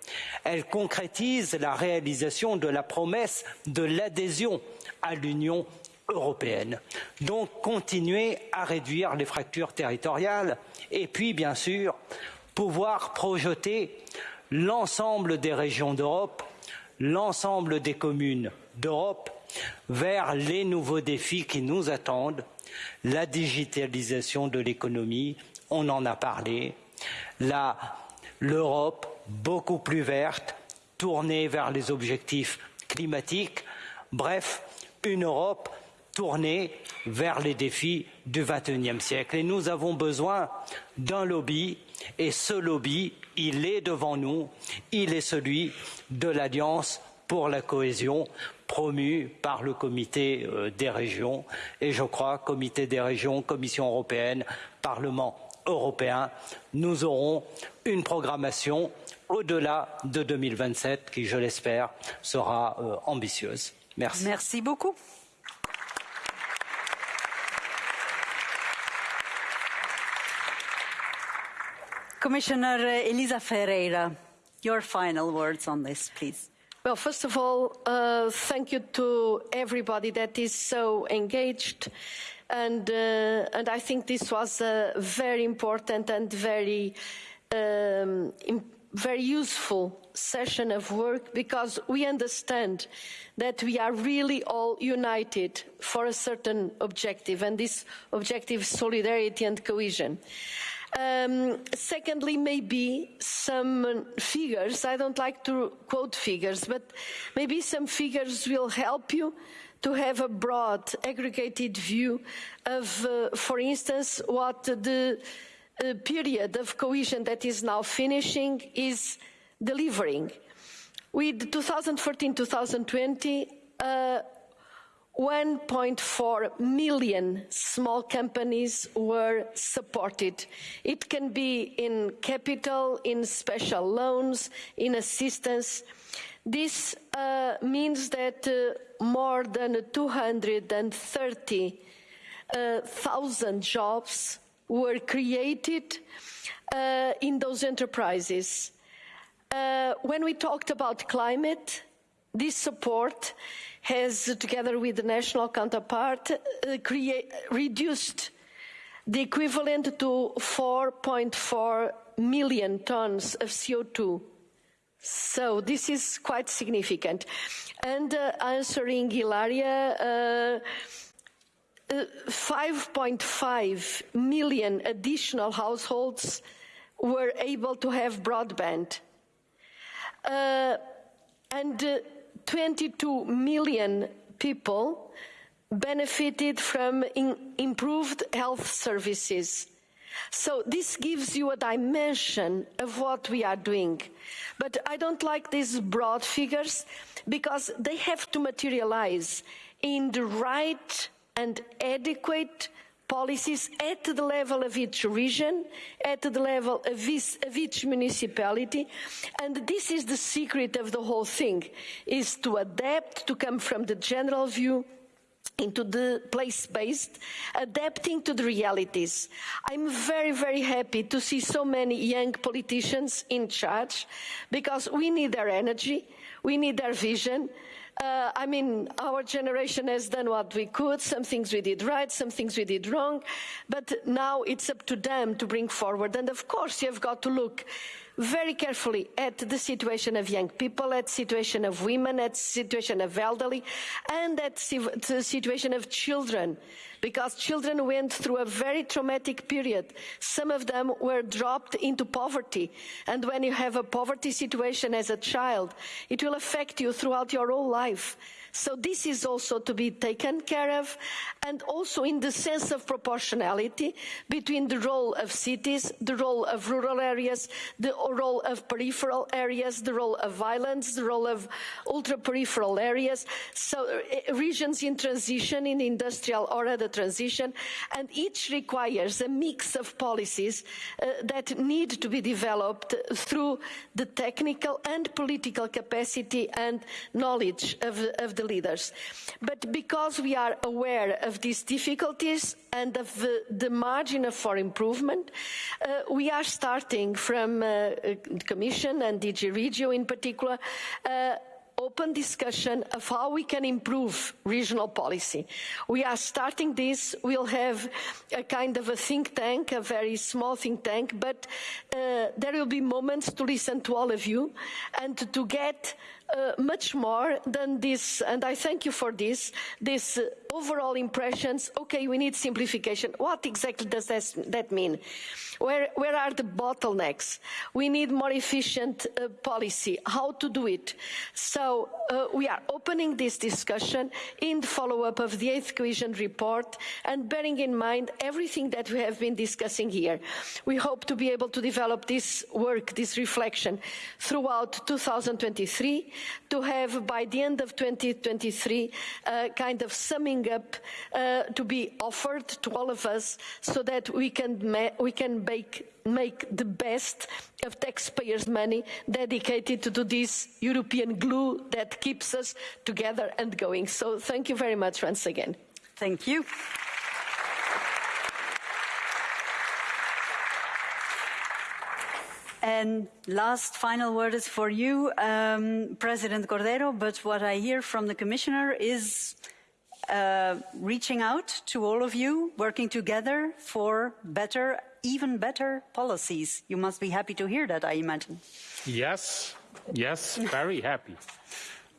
Elle concrétise la réalisation de la promesse de l'adhésion à l'Union européenne. Donc continuer à réduire les fractures territoriales et puis bien sûr pouvoir projeter l'ensemble des régions d'Europe, l'ensemble des communes d'Europe vers les nouveaux défis qui nous attendent, la digitalisation de l'économie, on en a parlé, l'Europe beaucoup plus verte, tournée vers les objectifs climatiques, bref, une Europe tournée vers les défis du XXIe siècle. Et nous avons besoin d'un lobby, et ce lobby, il est devant nous, il est celui de l'Alliance pour la cohésion promu par le comité euh, des régions et je crois comité des régions, Commission européenne, Parlement européen, nous aurons une programmation au-delà de 2027 qui, je l'espère, sera euh, ambitieuse. Merci. Merci beaucoup. Commissioner Elisa Ferreira, your final words on this, please. Well, first of all, uh, thank you to everybody that is so engaged. And, uh, and I think this was a very important and very, um, very useful session of work because we understand that we are really all united for a certain objective, and this objective is solidarity and cohesion. Um, secondly, maybe some figures. I don't like to quote figures, but maybe some figures will help you to have a broad, aggregated view of, uh, for instance, what the uh, period of cohesion that is now finishing is delivering. With 2014-2020, uh, 1.4 million small companies were supported. It can be in capital, in special loans, in assistance. This uh, means that uh, more than 230,000 uh, jobs were created uh, in those enterprises. Uh, when we talked about climate, this support has, together with the national counterpart, uh, create, reduced the equivalent to 4.4 million tons of CO2. So this is quite significant. And uh, answering Hilaria, uh, 5.5 uh, million additional households were able to have broadband. Uh, and uh, 22 million people benefited from improved health services. So this gives you a dimension of what we are doing. But I don't like these broad figures because they have to materialize in the right and adequate policies at the level of each region, at the level of each, of each municipality. And this is the secret of the whole thing, is to adapt, to come from the general view into the place-based, adapting to the realities. I'm very, very happy to see so many young politicians in charge because we need their energy, we need their vision, uh, I mean, our generation has done what we could. Some things we did right, some things we did wrong. But now it's up to them to bring forward. And of course, you've got to look very carefully at the situation of young people, at the situation of women, at the situation of elderly, and at the situation of children, because children went through a very traumatic period. Some of them were dropped into poverty, and when you have a poverty situation as a child, it will affect you throughout your whole life. So this is also to be taken care of, and also in the sense of proportionality between the role of cities, the role of rural areas, the role of peripheral areas, the role of islands, the role of ultra-peripheral areas, so uh, regions in transition, in industrial or other transition, and each requires a mix of policies uh, that need to be developed through the technical and political capacity and knowledge of, of the leaders. But because we are aware of these difficulties and of the, the margin for improvement, uh, we are starting from uh, the Commission and DG Regio in particular, uh, open discussion of how we can improve regional policy. We are starting this. We'll have a kind of a think tank, a very small think tank, but uh, there will be moments to listen to all of you and to get uh, much more than this, and I thank you for this, this uh, overall impressions, okay, we need simplification. What exactly does that, that mean? Where, where, are the bottlenecks? We need more efficient uh, policy. How to do it? So uh, we are opening this discussion in the follow-up of the eighth cohesion report and bearing in mind everything that we have been discussing here. We hope to be able to develop this work, this reflection throughout 2023 to have by the end of 2023 uh, kind of summing up uh, to be offered to all of us so that we can, we can make, make the best of taxpayers' money dedicated to this European glue that keeps us together and going. So thank you very much once again. Thank you. And last final word is for you, um, President Cordeiro, but what I hear from the Commissioner is uh, reaching out to all of you, working together for better, even better policies. You must be happy to hear that, I imagine. Yes, yes, very happy.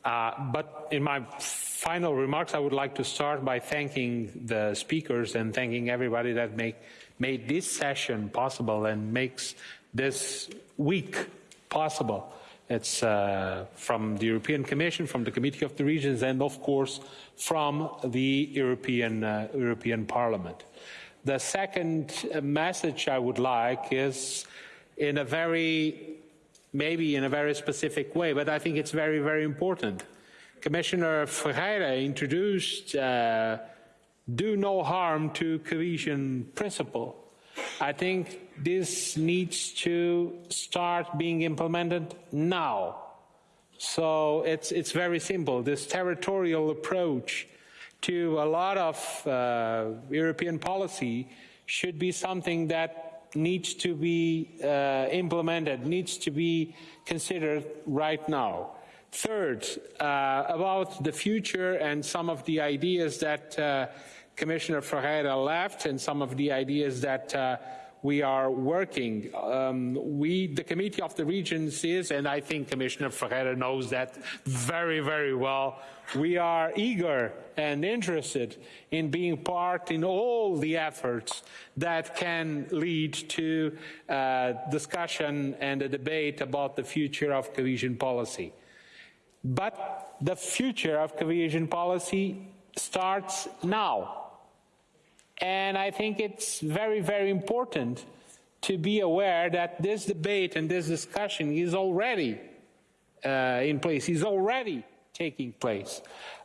Uh, but in my final remarks, I would like to start by thanking the speakers and thanking everybody that make, made this session possible and makes this week possible. It's uh, from the European Commission, from the Committee of the Regions, and of course from the European, uh, European Parliament. The second message I would like is in a very, maybe in a very specific way, but I think it's very, very important. Commissioner Ferreira introduced uh, do no harm to cohesion principle. I think this needs to start being implemented now. So it's, it's very simple. This territorial approach to a lot of uh, European policy should be something that needs to be uh, implemented, needs to be considered right now. Third, uh, about the future and some of the ideas that uh, Commissioner Ferreira left and some of the ideas that uh, we are working. Um, we, the Committee of the Regions is, and I think Commissioner Ferreira knows that very, very well, we are eager and interested in being part in all the efforts that can lead to uh, discussion and a debate about the future of cohesion policy. But the future of cohesion policy starts now. And I think it's very, very important to be aware that this debate and this discussion is already uh, in place, is already taking place.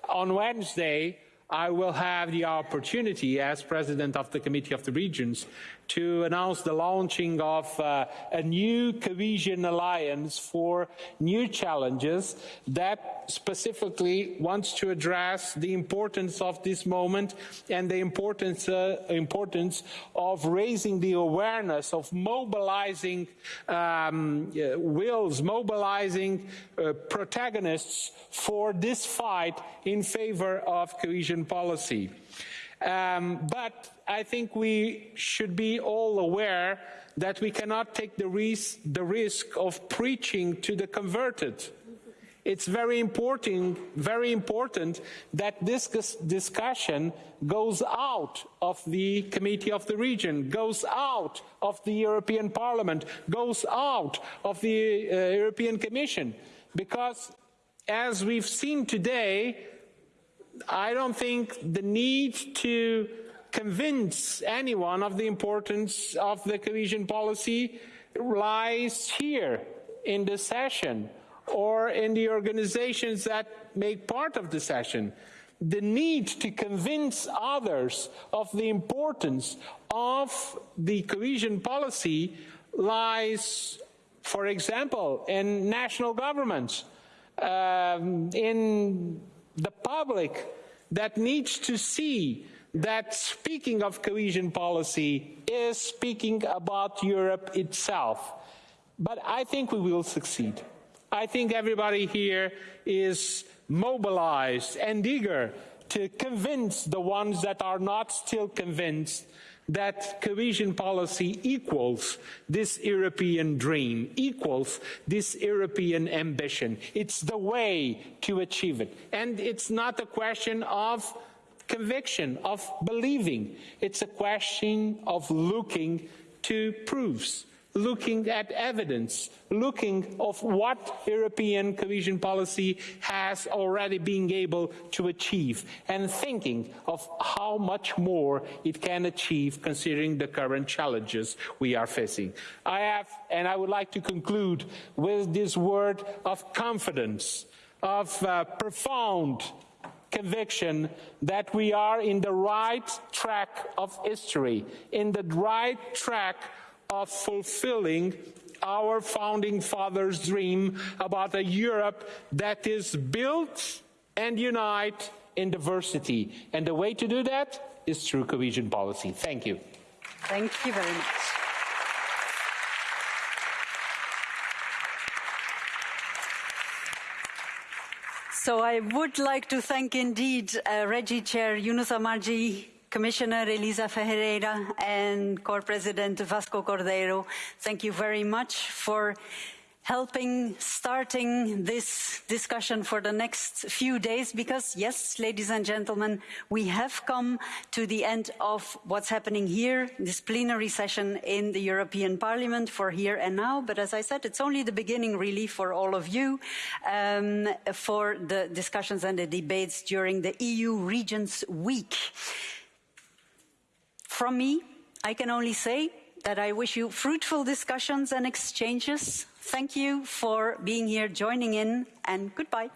On Wednesday, I will have the opportunity as president of the Committee of the Regions to announce the launching of uh, a new cohesion alliance for new challenges that specifically wants to address the importance of this moment and the importance, uh, importance of raising the awareness of mobilizing um, uh, wills, mobilizing uh, protagonists for this fight in favor of cohesion policy. Um, but I think we should be all aware that we cannot take the risk, the risk of preaching to the converted. It's very important, very important that this discussion goes out of the Committee of the Region, goes out of the European Parliament, goes out of the uh, European Commission. Because as we've seen today, I don't think the need to convince anyone of the importance of the cohesion policy lies here in the session or in the organizations that make part of the session. The need to convince others of the importance of the cohesion policy lies, for example, in national governments, um, in the public that needs to see that speaking of cohesion policy is speaking about Europe itself. But I think we will succeed. I think everybody here is mobilized and eager to convince the ones that are not still convinced that cohesion policy equals this European dream, equals this European ambition. It's the way to achieve it. And it's not a question of conviction, of believing. It's a question of looking to proofs looking at evidence, looking of what European cohesion policy has already been able to achieve, and thinking of how much more it can achieve considering the current challenges we are facing. I have, and I would like to conclude with this word of confidence, of uh, profound conviction that we are in the right track of history, in the right track of fulfilling our founding fathers' dream about a Europe that is built and unite in diversity. And the way to do that is through cohesion policy. Thank you. Thank you very much. So I would like to thank indeed uh, REGI Chair Younous Omarjee Commissioner Elisa Ferreira and Co-President Vasco Cordeiro, thank you very much for helping starting this discussion for the next few days because yes ladies and gentlemen we have come to the end of what's happening here this plenary session in the european parliament for here and now. But as i said it's only the beginning really for all of you um, for the discussions and the debates during the eu regions week. From me, I can only say that I wish you fruitful discussions and exchanges. Thank you for being here, joining in, and goodbye.